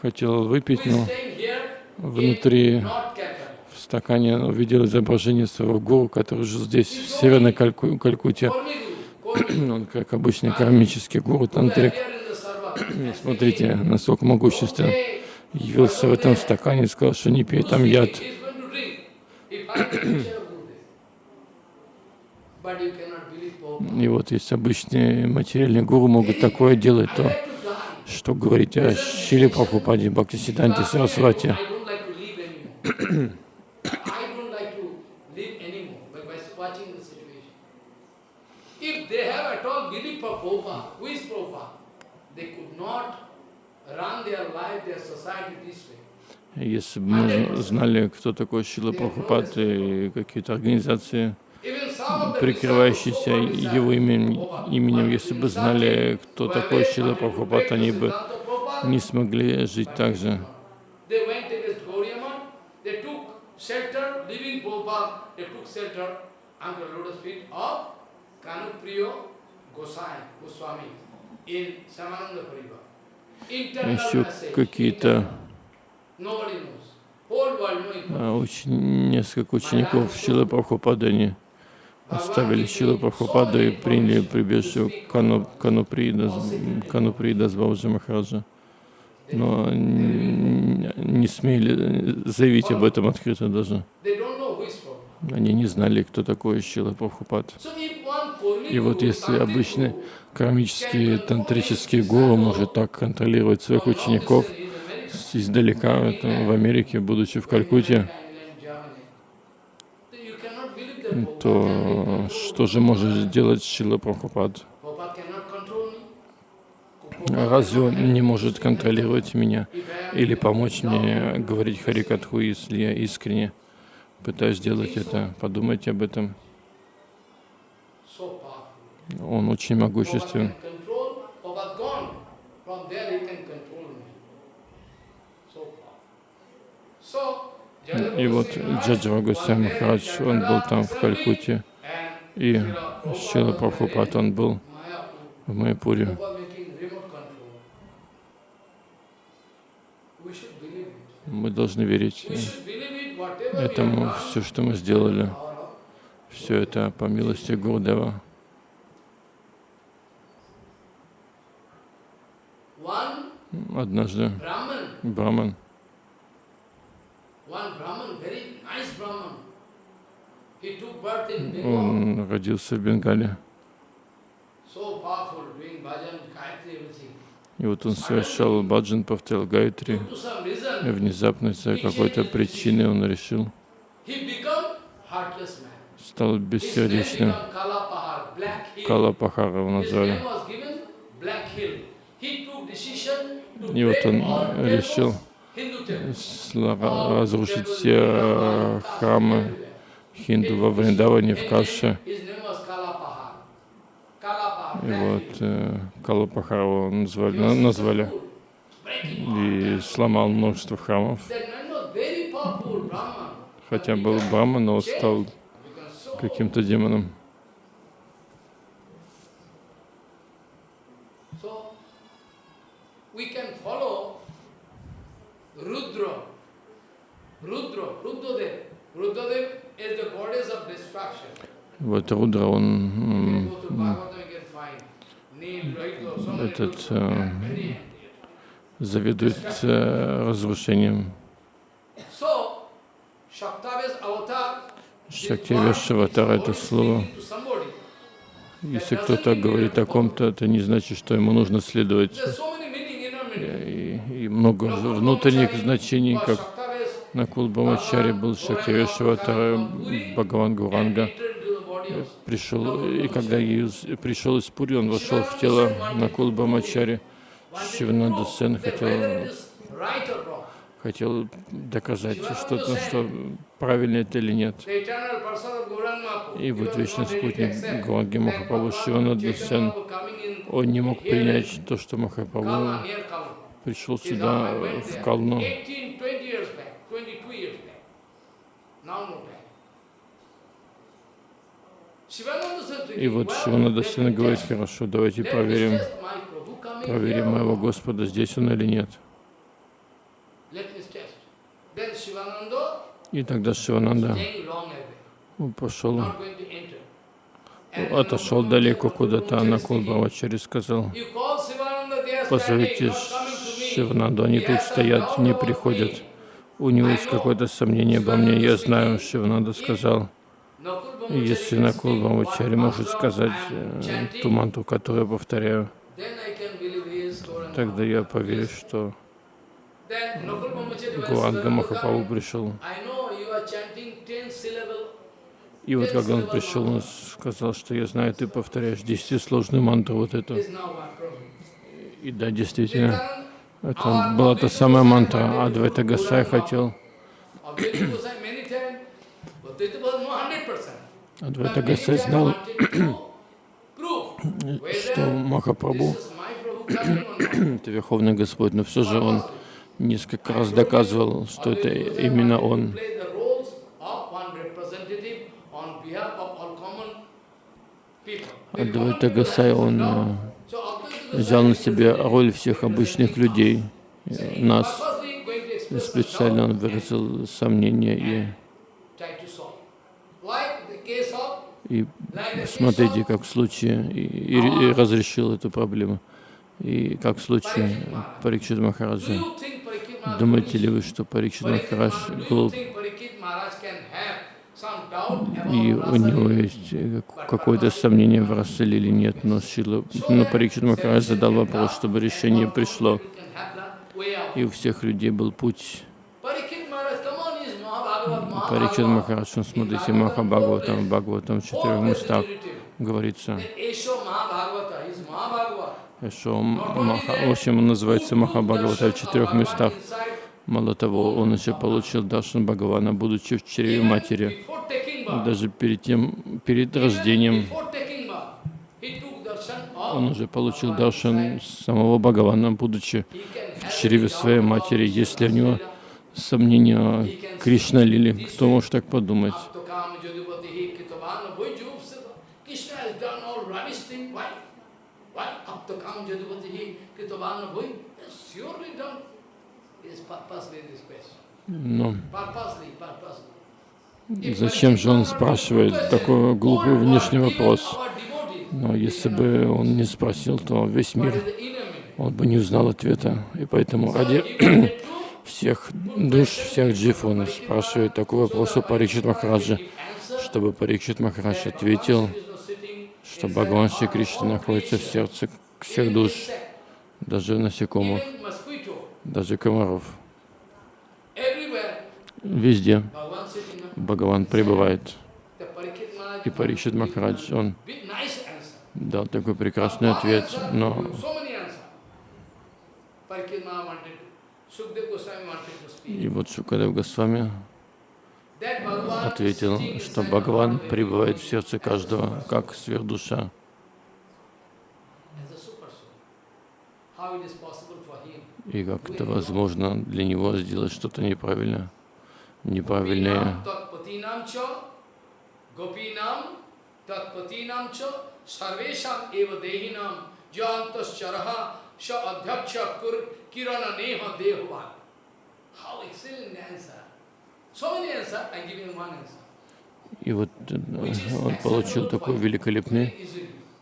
хотел выпить, но внутри в стакане он увидел изображение своего гуру, который жил здесь, в Северной Кальку, Калькутте. он, как обычный кармический гуру, тантрик. Смотрите, насколько могуществен. Явился в этом стакане и сказал, что не пей, там яд. И вот если обычные материальные гуру могут такое делать, то что говорить о Шиле Прабхупаде, Бхактисиданте way. Если бы мы знали, кто такой Шила Прабхупад и какие-то организации, прикрывающиеся его именем, именем, если бы знали, кто такой Шила Прабхупад, они бы не смогли жить так же. еще какие-то а, уч... несколько учеников Шилы Прабхупады, они оставили Шилы Прабхупаду и приняли прибежище Кану, Кануприда, Кануприда с Бабаджи Махараджа. Но не, смели заявить об этом открыто даже. Они не знали, кто такой Шила Прабхупад. И вот если обычный кармический тантрический гуру может так контролировать своих учеников издалека, в Америке, будучи в Калькутте, то что же может сделать Шила Прабхупад? Разве он не может контролировать меня или помочь мне говорить Харикатху, если я искренне пытаюсь сделать это? Подумайте об этом. Он очень могуществен. И вот Джаджава Гусей Махарадж, он был там в Калькутте, и Шила Прабхупад, он был в Майпуре. Мы должны верить этому, все, что мы сделали, все это по милости Гурдева. Однажды Браман, он родился в Бенгале. И вот он совершал баджан, повторял гайтри. И внезапно, из-за какой-то причины, он решил, стал бессердечным. Калапахара его назвали. И вот он решил разрушить все храмы хинду во Вриндаване, в Каше. И вот э, Калапахару назвали, назвали и сломал множество храмов. Хотя был Брахма, но стал каким-то демоном. Вот Рудра, он этот э, заведует э, разрушением. Шактивеш аватар это слово. Если кто-то говорит о ком-то, это не значит, что ему нужно следовать. И, и много внутренних значений, как на Кулбамачаре был Шактивеш аватар Бхагаван Гуранга пришел, и когда пришел из Пури, он вошел в тело Накул Бамачари. Шивнанда Сен хотел, хотел доказать что-то, что правильно это или нет. И вот вечный спутник Гуанги Махапрабху Шивананда Сен, он не мог принять то, что Махапрабху пришел сюда, в Калну. И вот Шивананда Сина говорит, хорошо, давайте проверим, проверим моего Господа, здесь он или нет. И тогда Шивананда пошел, отошел далеко куда-то, а на Кулбавачари сказал, позовите Шивананду, они тут стоят, не приходят. У него есть какое-то сомнение обо мне, я знаю, Шивананда сказал, если Накул Бамачари может сказать э, ту манту, которую я повторяю, тогда я поверю, что Гуанга Махапаву пришел. И вот когда он пришел, он сказал, что я знаю, ты повторяешь десятисложную мантру вот эту. И да, действительно, это была та самая мантра. Адвайта Гасай хотел Адвайта Гасай знал, что Махапрабху это Верховный Господь, но все же он несколько раз доказывал, что это именно он. Адвайта Гасай, он взял на себя роль всех обычных людей, нас. И специально он выразил сомнения и, и смотрите, как в случае, и, и- и разрешил эту проблему. И как в случае Парикшит Махараджа. Думаете ли вы, что Парикшит Махарадж глуп? think Parikshit Maharaj can have some doubt И у него есть э, какое-то сомнение в Раселе или нет, но Шила, но Парикшит Махарадж задал вопрос, чтобы решение пришло. И у всех людей был путь. Парикшит. Махарадж, он смотрите, Махабхагаватам, Бхагаватам в четырех местах говорится, что Маха, в общем, он называется Махабхагавата в четырех местах. Мало того, он еще получил Даршан Бхагавана, будучи в чреве матери. Даже перед тем, перед рождением, он уже получил Даршан самого Бхагавана, будучи в чреве своей матери. Если у него сомнения о Кришна Лили, кто может так подумать? Но. Зачем же он спрашивает такой глупый внешний вопрос? Но если бы он не спросил, то весь мир, он бы не узнал ответа. И поэтому ради всех душ, всех джив, он спрашивает такой вопрос у Парикшит Махараджа, чтобы Парикшит Махарадж ответил, что Бхагаван Шри Кришна находится в сердце всех душ, даже насекомых, даже комаров. Везде Бхагаван пребывает. И Парикшит Махарадж, он дал такой прекрасный ответ, но и вот Шукадев Госвами ответил, что Бхагаван пребывает в сердце каждого, как сверхдуша. И как это возможно для него сделать что-то неправильно, неправильное. Gopinam tatpatinam cha sarvesham eva dehinam jantas charaha sha adhyaksha kur kirana neha dehuvan. How excellent answer. So many answers, I give you one answer. И вот э, он получил такой великолепный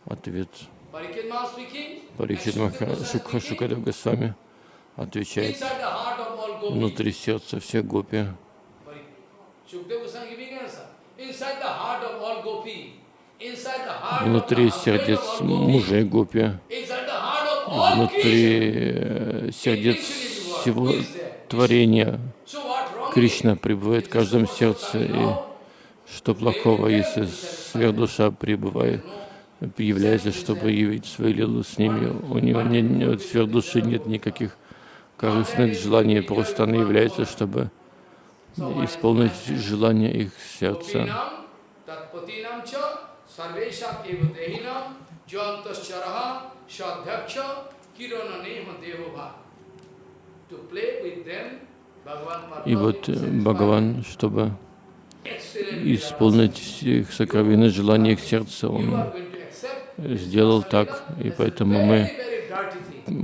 ответ. Шукха speaking, Шукадев Госвами отвечает внутри сердца всех гопи. Внутри сердец мужей гопи, внутри э, сердец всего творения. Кришна пребывает в каждом сердце, и что плохого, если сверхдуша пребывает, является, чтобы явить свою лилу с ними. У него нет, нет, сверхдуши нет никаких корыстных желаний, просто она является, чтобы исполнить желания их сердца. И вот э, Бхагаван, чтобы исполнить их сокровенные желания их сердца, он сделал так, и поэтому мы,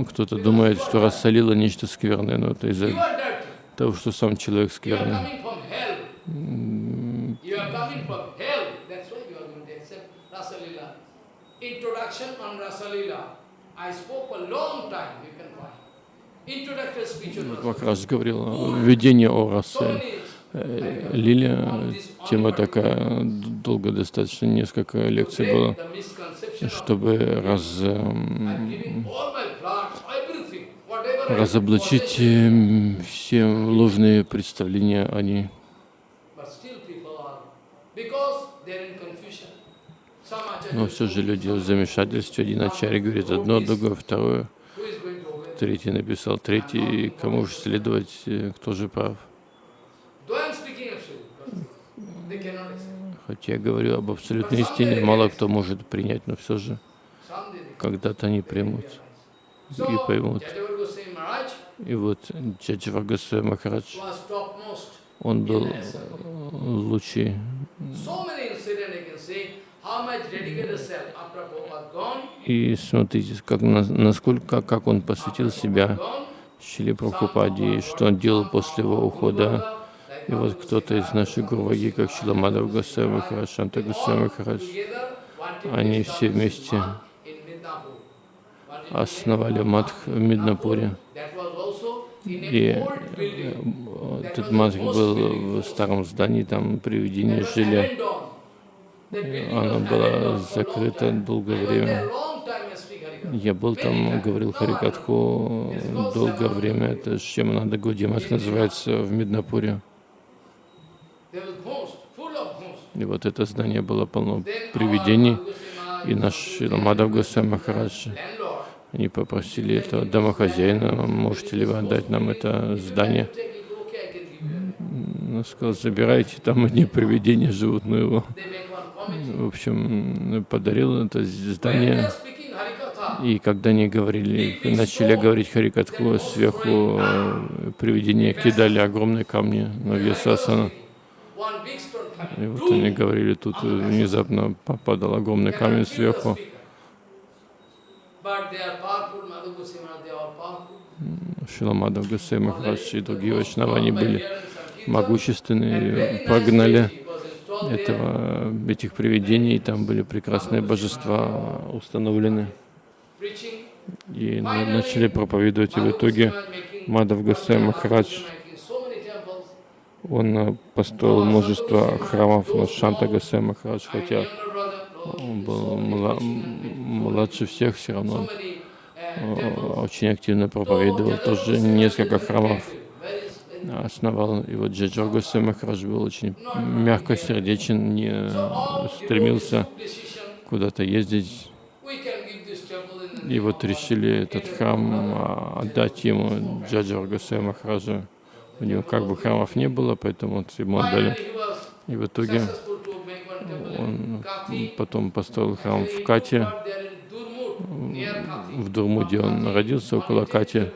кто-то думает, что рассолило нечто скверное, но это из-за. Того, что сам человек скверный. Rasalila. Махарадж говорил о введении о расе. Э, Лилия, тема такая, долго достаточно, несколько лекций было, чтобы раз, I'm эм, giving all my blood, everything, whatever I разоблачить эм, все ложные представления о ней. Но все же люди в замешательстве. Один ачарья говорит одно, другое второе, третий написал третий, кому же следовать, э, кто же прав. Хотя я говорю об абсолютной истине, мало кто может принять, но все же когда-то они примут и поймут. И вот Джаджавагасвай Махарадж, was topmost. он был лучший. Gone, И смотрите, как, на- насколько, как он посвятил себя gone, Шили Прабхупаде, и что он делал после его ухода. И вот кто-то из наших гурваги, как Шиламадав Госвами Махарадж, Шанта Госвами Махарадж, они все вместе основали Мадх в Миднапуре. That was also in И building. э, этот Мадх был в старом здании, там привидения жили. long закрыто time. долгое время. Я был там, говорил Харикатху долгое время. Это Шемананда Гудимат называется в Миднапуре. И вот это здание было полно привидений. И наш Шиламадав Госвами Махарадж, они попросили этого домохозяина, можете ли вы отдать нам это здание? Он сказал, забирайте, там одни привидения живут, ну его. В общем, подарил это здание. И когда они говорили, начали говорить Харикатху, сверху э, привидения кидали огромные камни на Вьясасана. И вот они говорили, тут внезапно попадал огромный камень сверху. But they are powerful, Madhu Goswami, they are powerful. Шиламадов Гасей Махарадж и другие вайшнавы, они были могущественные, прогнали этого, этих привидений, там были прекрасные божества установлены. И на- начали проповедовать, и в итоге Мадав Гасай Махарадж, он построил множество храмов, но Шанта Гасай Махарадж, хотя он был младше всех, все равно uh, очень активно проповедовал, тоже несколько храмов основал. И вот Джаджор Госвами Махарадж был очень мягкосердечен, не So all стремился куда-то ездить. И вот решили этот храм а, отдать ему, Джаджа Аргасая Махараджа. У него как бы храмов не было, поэтому вот ему отдали. И в итоге он потом построил храм в Кате, в Дурмуде он родился, около Кати,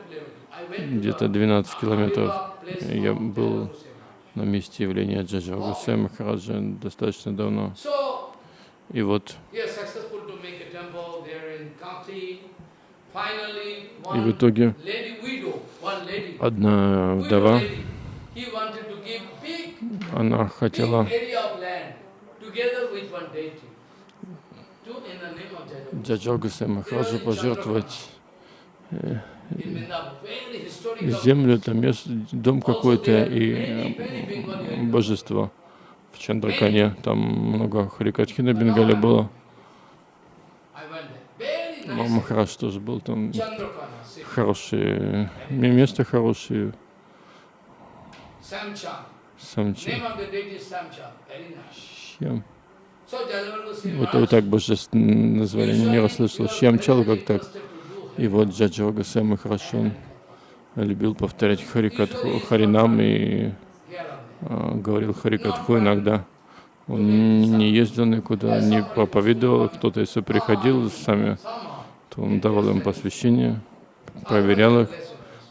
где-то the 12 километров. Я был на месте явления Джаджа Аргасая Махараджа достаточно давно. И вот, и в итоге одна вдова, она хотела Аргасая Махараджа пожертвовать historical. землю, там место, дом какой-то и э, божество в Чандракане. Там много Харикатхи на Бенгале было. Махарадж тоже был там. Хорошие, место хорошее. Samcha. Самчи. Goswami Вот, вот так божеств назвали, не usually расслышал. he was Щемчал very как так. И вот Джаджа Гасами хорошо любил повторять Харикатху, Харинам и а, говорил Харикатху иногда. Он не ездил никуда, не проповедовал, кто-то если приходил сами, то он давал им посвящение, проверял их,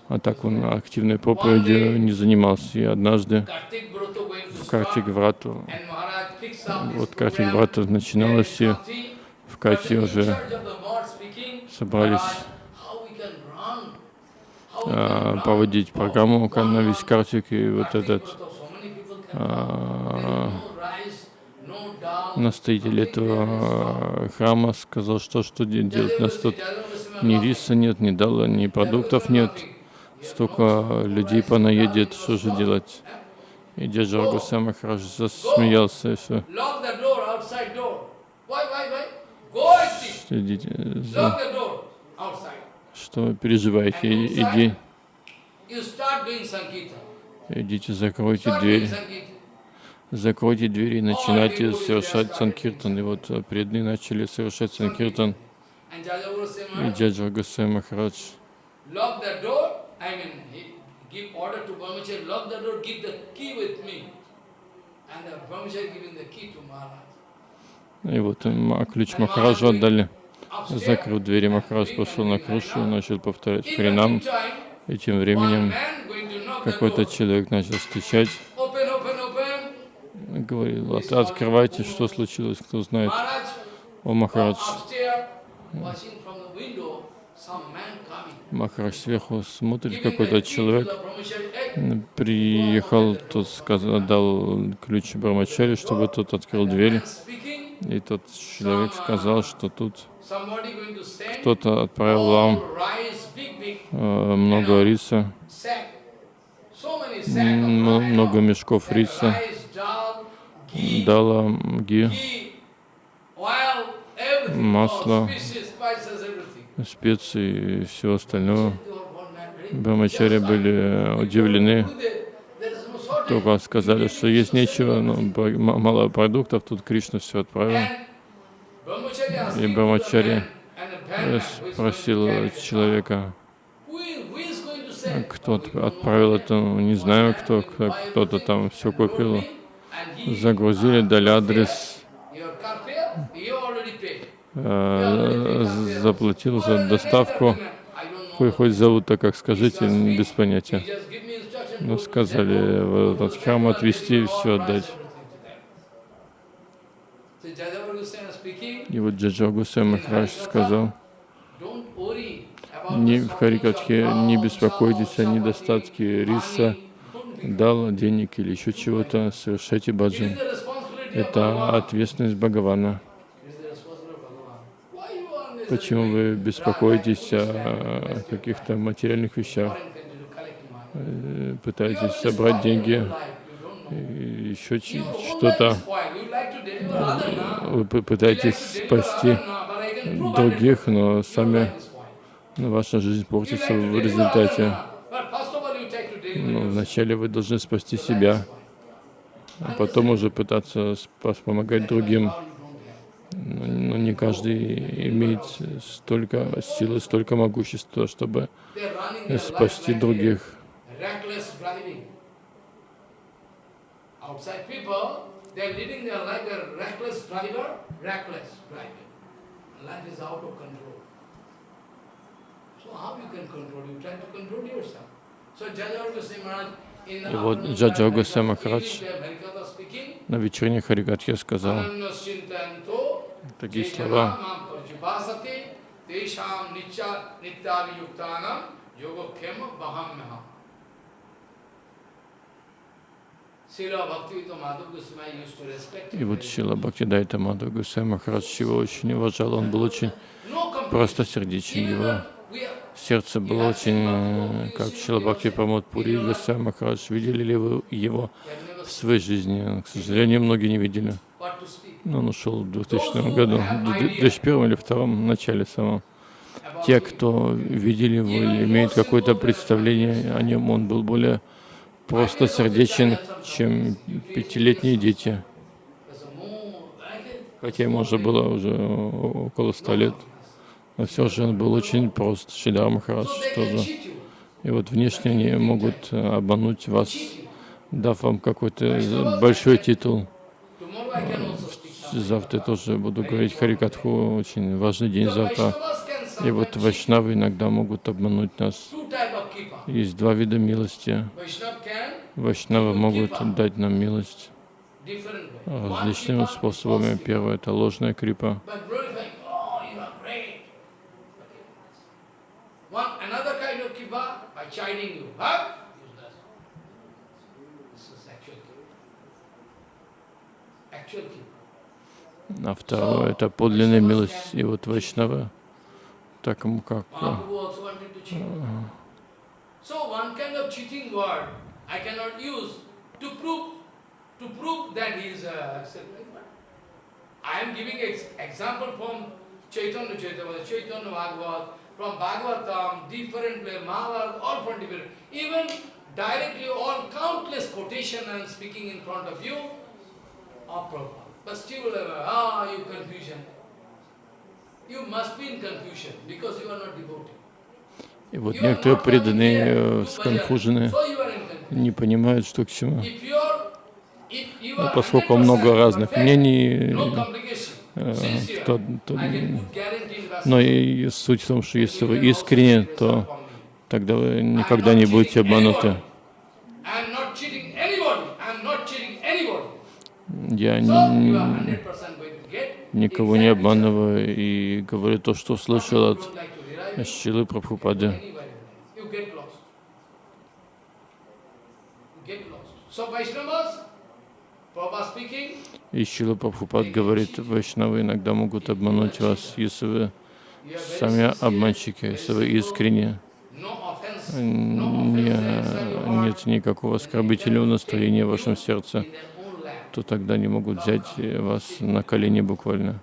а так он активной проповедью не занимался. И однажды в Картик Врату, вот program. Врата и Kathi, в in уже собрались а, проводить программу month, Картик, и вот этот а, настоятель этого храма сказал, что что де- делать. Нас тут ни риса нет, ни дала, ни продуктов нет. Столько людей понаедет, что же делать? И дядя Аргуса Махарадж засмеялся и все. Следите, Lock за- что вы переживаете? Иди, идите, закройте дверь, закройте двери и начинайте совершать Санкиртан. И вот э, преданные начали совершать Санкиртан. И дядя Аргуса Махарадж give order to Brahmachari, lock the door, give the key with me. And the Brahmachari giving the key to Maharaj. И вот а, ключ Махараджу отдали. Закрыл двери, Махарадж пошел на крышу начал повторять Харинам. И тем временем какой-то человек начал стучать, говорил, «От- открывайте, что случилось, кто знает. О Махарадж, Махарадж сверху смотрит, какой-то человек "Hey, приехал, тот сказал, дал ключ Брамачари, чтобы тот открыл дверь. И тот человек сказал, что тут кто-то отправил вам э, много риса, много мешков риса, дала ги, Масло. Специи и все остальное. Брамачари были э, удивлены, только сказали, что есть нечего, но мало продуктов, тут Кришна все отправил. И Брамачари э, спросил человека, кто отправил это, не знаю кто, кто- кто-то там все купил. Загрузили, дали адрес, э, заплатил за доставку. Know. Хоть, хоть зовут-то как скажите, без понятия. Ну, сказали в этот храм отвезти и все отдать. И вот Джаджа Гусей Махарадж сказал, не в Харикатхе не беспокойтесь о cows, недостатке риса, дал денег или еще чего-то, совершайте баджан. Это ответственность Бхагавана. It is the responsibility of Bhagavan. Why you are necessarily Почему вы беспокоитесь о каких-то материальных вещах, э, пытаетесь собрать деньги, еще что-то, вы пытаетесь спасти других, но 100%. Your сами ну, ваша жизнь портится в результате. Ну, yourself. вначале вы должны спасти себя, а потом уже пытаться помогать другим. How you don't have. Но, но не каждый имеет столько силы, столько могущества, чтобы спасти других. И вот Джаджа evening Махарадж На вечерней Харикатхе сказал такие слова. И вот Шила Бхактидайта Мадхав Гусей Махарадж его очень уважал, он был очень простосердечен, Even его сердце было очень, э, как Шила Бхакти Прамод Пури Гусей Махарадж. Видели ли вы его в своей жизни? К сожалению, многие не видели. Он ушел в 2000 году, в 2001 или втором начале самом. about Те, кто видели его или имеют какое-то представление о нем, он был более просто сердечен, чем пятилетние дети. Хотя ему уже было уже около ста лет. Но все же он был очень прост. Шидар Махарадж тоже. И вот внешне они могут э, обмануть вас, дав вам какой-то большой титул. Завтра тоже буду говорить Харикатху, очень важный день завтра. И вот вайшнавы иногда могут обмануть нас. Есть два вида милости. Вайшнавы могут дать нам милость различными способами. Первое — это ложная крипа. Oh, actual. А второе — это подлинная милость. И вот вайшнавы, так ему как э, I am giving ex example from Chaitanya Chaitanya, Chaitanya Bhagavat, from Bhagavatam, different place, Mahabharata, all from different. Even directly all countless quotation I am speaking in front of you of Prabhupada. But still, uh, ah, you confusion. You must be in confusion because you are not devotee. И вот некоторые преданные э, сконфужены, не понимают, что к чему. Ну, are поскольку 100% много разных мнений, э, то, то- но и суть в том, что если вы искренне, то тогда вы никогда не будете обмануты. anybody. I am not cheating anybody. I am not cheating anybody. Я So you are не, 100% going to get. никого не обманываю и говорю то, что услышал от Шилы Прабхупады. И Шила Прабхупад говорит, вайшнавы иногда могут обмануть вас, если вы сами обманщики, если вы искренне, не, нет никакого оскорбительного настроения в вашем сердце, то тогда они могут взять вас на колени буквально.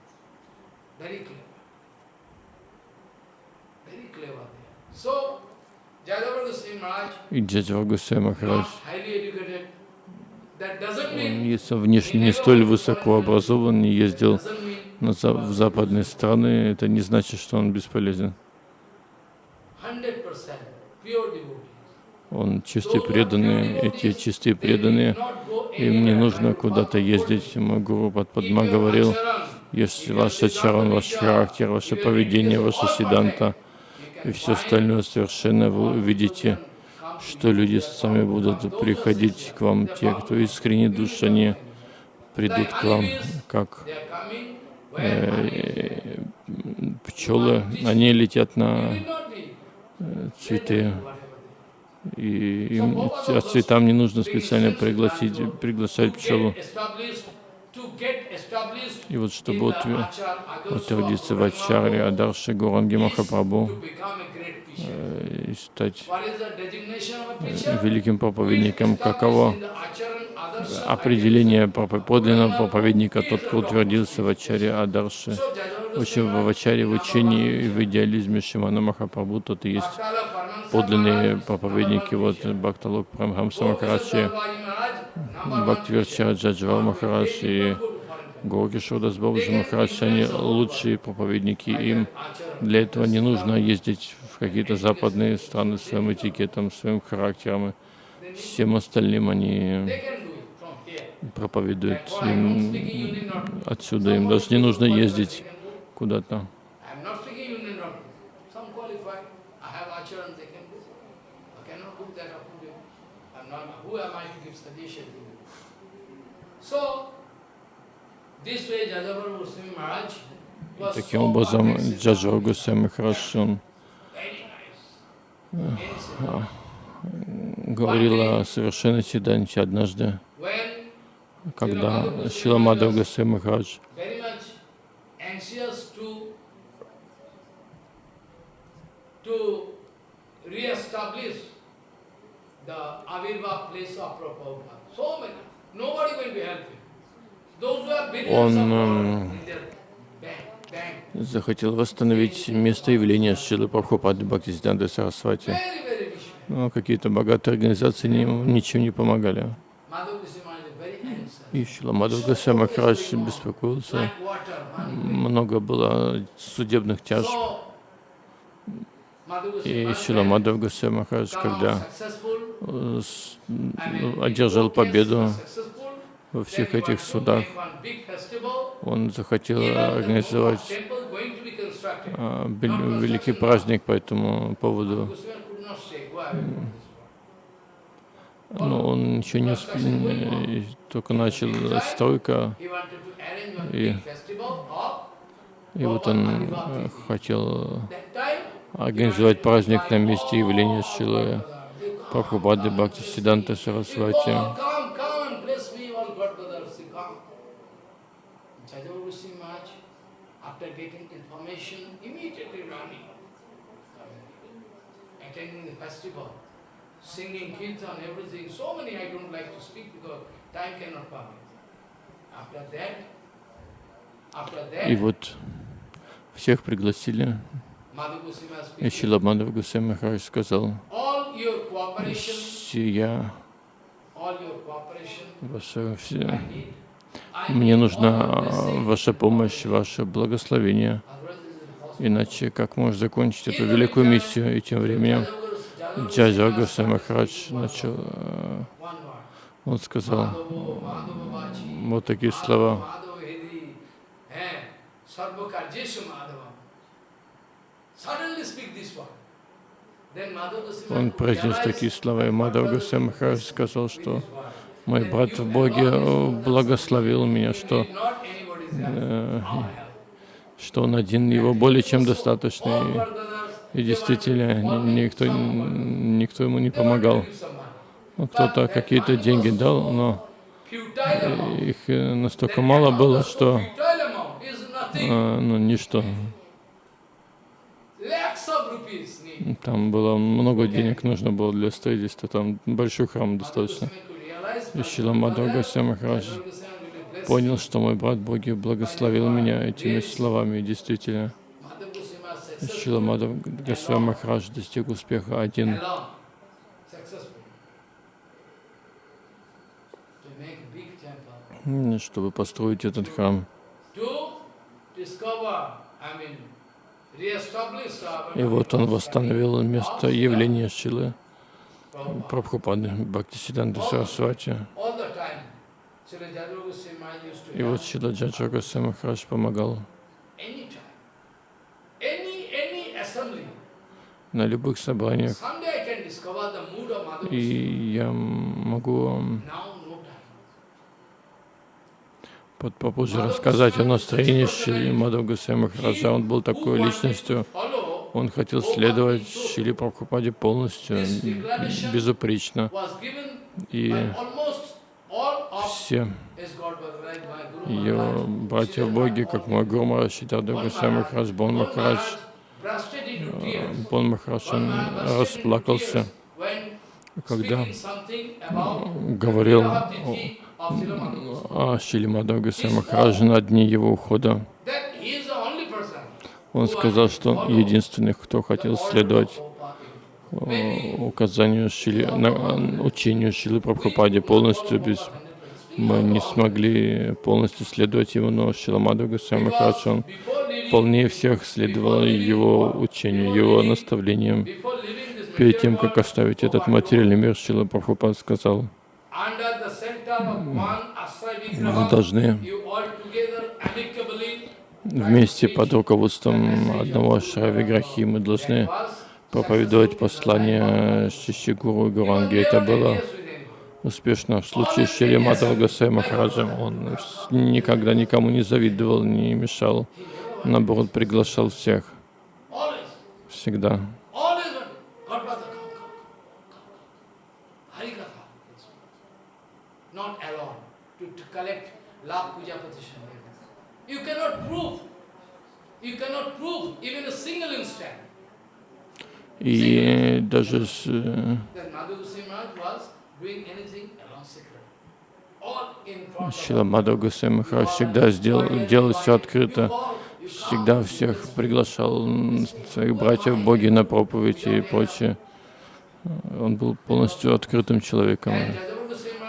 И Джаджава Гусей Махарадж, он, если внешне не столь высоко образован, не ездил на в западные страны, это не значит, что он бесполезен. 100% pure devotees. Он чистый преданный, эти чистые преданные, им не нужно куда-то ездить. Мой гуру Падма говорил, если ваш ачаран, ваш характер, ваше поведение, ваше сиданта и все остальное совершенно, вы увидите, что люди сами будут приходить к вам, те, кто искренне душ, они придут к вам, как э, пчелы, они летят на э, цветы, и им, цветам не нужно специально пригласить, приглашать пчелу. И вот чтобы утвер- утвердиться в Ачаре, Адарше, Гуранги Махапрабху э, и стать э, великим проповедником, каково? определение подлинного проповедника, тот, кто утвердился в Ачаре Адарше. В общем, в Ачаре, в учении и в идеализме Шимана Махапрабху, тот и есть подлинные проповедники. Вот Бхакталок Прамхамса Махарадж, Бхактивирчара Джаджвал Махарадж и Горгишодас Бабуджи Махарадж, они лучшие проповедники. Им для этого не нужно ездить в какие-то западные страны своим этикетом, своим характером. и Всем остальным они проповедуют им отсюда. Им даже не нужно ездить куда-то. Таким образом, siddhanta, Гусейми хорошо он very nice. Very siddhanta. говорил о совершенной Сиданте однажды, когда Шила Мадхав Гусей Махарадж very much anxious to to re-establish the Avirva place of Prabhupada. So many. Nobody going to help him. Those who have in bank, bank. захотел восстановить место явления Шилы Прабхупады Бхактисиданты Сарасвати. Но какие-то богатые организации не, ничем не помогали. И Шила Мадхав Махарадж беспокоился. Много было судебных тяжб. И Шила Мадхав Гусей Махарадж, когда э, одержал победу во всех этих судах, он захотел организовать а, великий праздник по этому поводу. Но он еще не усп- только начал стройка, И- и вот он э, хотел. Организовать праздник на месте явления Шилы Прабхупады Бхакти Сиданта Сарасвати. "Oh, singing kirtan, everything. So many I don't like to speak because time cannot permit. After that, after И вот всех пригласили. И Шила Мадхав Гусей Махарадж сказал, «Сия ваша все, мне нужна ваша помощь, ваше благословение, иначе как можно закончить эту великую миссию?» И тем временем Джаджа Гусей Махарадж начал, э, он сказал вот такие слова. Madhava Hedi, Sarva Karjeshu Madhava. Suddenly speak this word. Then Madhava Goswami Он произнес такие слова, и Мадхав Гусей сказал, что мой брат в Боге э, благословил меня, что э, что он один, его более чем достаточно. All И, действительно, ни- никто, никто ему не помогал. Ну, Кто-то какие-то деньги дал, но их э, настолько мало было, что э, ну, ничто. Там было много денег нужно было для строительства, там большой храм достаточно. И Шила Мадхава Госвами Махарадж понял, что мой брат Боги благословил меня этими словами. Действительно, Шила Мадхава Госвами Махарадж достиг успеха один. чтобы построить этот храм. И вот он восстановил место явления Шилы Прабхупады Бхактисиданта Сарасвати. И вот Шила Джаджа Госвами Махарадж помогал на любых собраниях. И я могу под- попозже рассказать о настроении Шили Мадхава Госвами Махараджа. Он был такой личностью, он хотел следовать Шили Прабхупаде полностью, безупречно. И все ее братья-боги, как мой Гуру Махарадж, Сиддхарта Госвами Махарадж, Бон Махарадж, Бон Махарадж, он расплакался, когда говорил Шили Мадхава Госвами Махараджа на дне его ухода. Он сказал, что он единственный, кто хотел следовать э, указанию Шили, на, учению Шилы Прабхупаде полностью. без мы не смогли полностью следовать ему, но Шила Мадхава Госвами Махарадж, он полнее всех следовал его учению, его наставлениям. Перед тем, как оставить этот материальный мир, Шила Прабхупад сказал, мы должны вместе под руководством одного Шравиграхи, мы должны проповедовать послание Шишигуру Гуранги. Это было успешно. В случае с Шри Мадхава Госвами Махараджем он никогда никому не завидовал, не мешал, наоборот, приглашал всех, всегда. Always one. Godfather, come, come, come, come. Harikatha. Not alone to, collect lakh puja petition. You cannot prove. You cannot prove even a single instant И даже с, Шила Госвами Махарадж всегда сделал, делал все открыто, всегда всех приглашал своих братьев боги на проповедь и прочее. Он был полностью открытым человеком.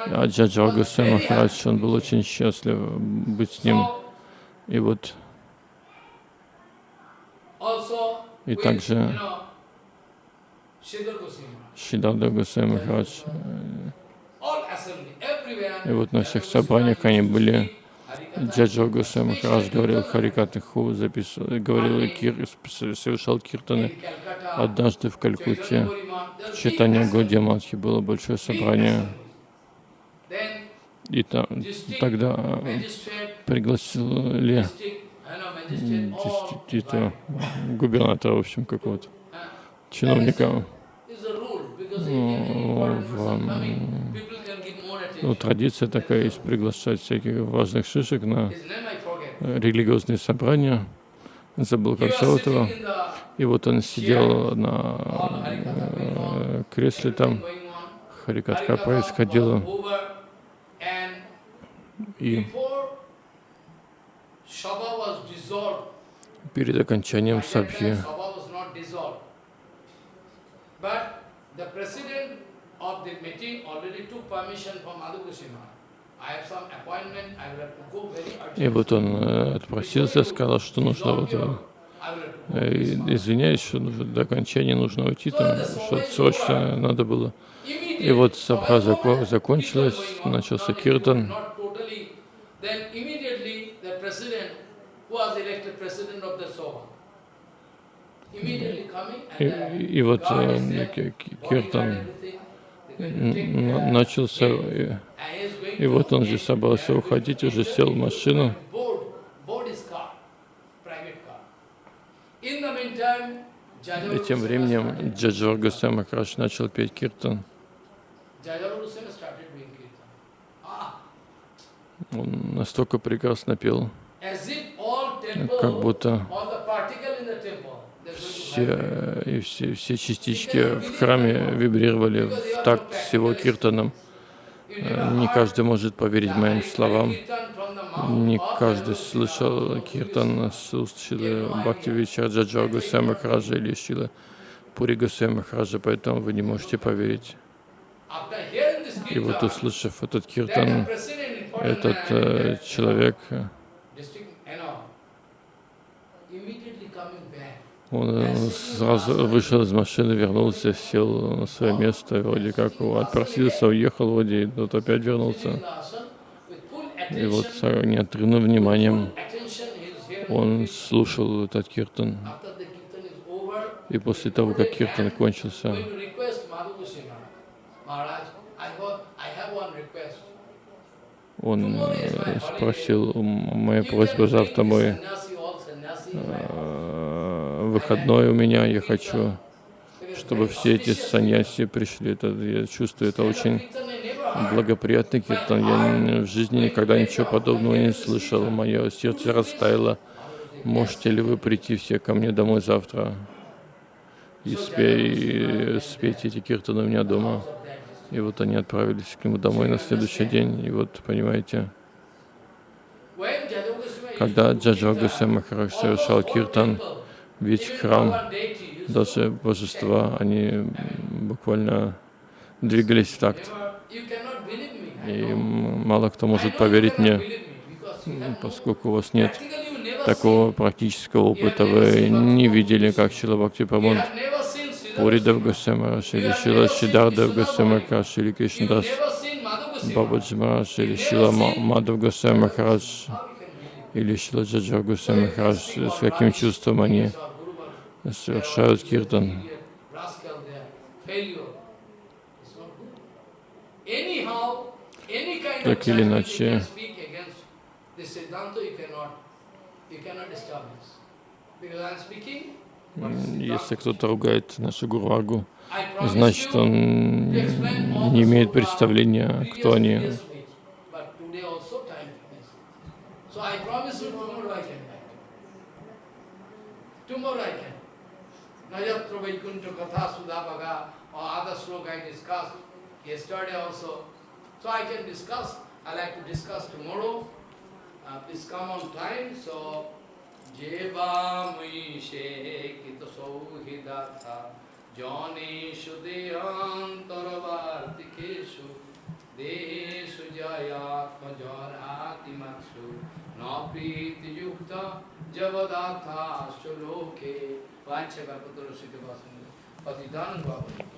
And Jajavu Goswami Maharaj А Джаджа Госвами Махарадж, он был очень счастлив быть с ним. И вот И также. Шиданда Госвами Махарадж. И вот на всех собраниях они были. Джаджа Госвами Махарадж говорил Харикатаху, записывал, говорил, кир, совершал киртаны. Однажды в Калькутте в читании Гудьяматхи было большое собрание. И та- тогда пригласили действительно губернатора, в общем, какого-то чиновника. Ну, ну, традиция такая есть приглашать всяких важных шишек на э, религиозные собрания. Забыл, как зовут его. И вот он сидел на э, кресле там, Харикатха происходила. И перед окончанием сабхи. И вот он э, отпросился, сказал, что нужно вот, э, э, извиняюсь, что до окончания нужно уйти, там что срочно надо было. И вот сабха зако- закончилась, начался киртан. Then immediately the president, who was elected president of the coming и, и вот э, киртан начался, и, и вот он же собрался уходить, уже сел в машину. И тем временем Госвами Махарадж начал петь киртан. Jajava Goswami started doing kirtan. Ah, Он настолько прекрасно пел, как будто все, и все, все частички в храме вибрировали в такт с его киртаном. Э, Не каждый может поверить моим словам. Не каждый слышал киртан с уст Шилы Бхактивича Джаджа Махараджа или Шилы Пури Госвами Махараджа, поэтому вы не можете поверить. И вот услышав этот киртан, этот э, человек, э, он э, сразу вышел из машины, вернулся, сел на свое место, вроде как отпросился, уехал вроде, и тут опять вернулся. И вот с неотрывным вниманием он слушал этот киртан. И после того, как киртан кончился, going to request Madhu Goswami Maharaj, I have, I have one request. Он э, спросил, «М, моя просьба завтра мой э, выходной у меня, я хочу, чтобы все эти саньяси пришли. Это, я чувствую, это очень благоприятный киртан. Я в жизни никогда ничего подобного не слышал. Мое сердце растаяло. Можете ли вы прийти все ко мне домой завтра и, спе- и спеть эти киртаны у меня дома? И вот они отправились к нему домой на следующий день. И вот, понимаете, когда Джаджа Гусей Махарадж совершал киртан, весь храм, даже божества, они буквально двигались в такт. И мало кто может поверить мне, поскольку у вас нет такого практического опыта, вы не видели, как Шила Бхакти Прамод, Пуридев Госвами Махарадж, или Шила Шидардев Госвами Махарадж, или Кришнадас Бабаджи Махарадж, или Шила Ма- Мадхав Госвами Махарадж, или Шила Джаджа Госвами Махарадж, с каким чувством они совершают киртан. Так или иначе, М, Если кто-то ругает нашу Гурвагу, значит он не имеет представления, кто они. So I promise you tomorrow I can back. Tomorrow I can. Najatra Vaikuntha Katha Sudhabaga or other sloka I discussed yesterday also. So I can discuss. I like to discuss tomorrow. Uh, please come on time. So জেবামুষে কৃত সৌহৃদাথা জনেশু দেহান্তরবার্তিকেশু দেহেশু জয়াত্মজরাতিমাৎসু ন প্রীতিযুক্ত জগদাথাশ্চ লোকে পাঞ্চ ব্যাপত রসিত বাসন পতিতান বাবু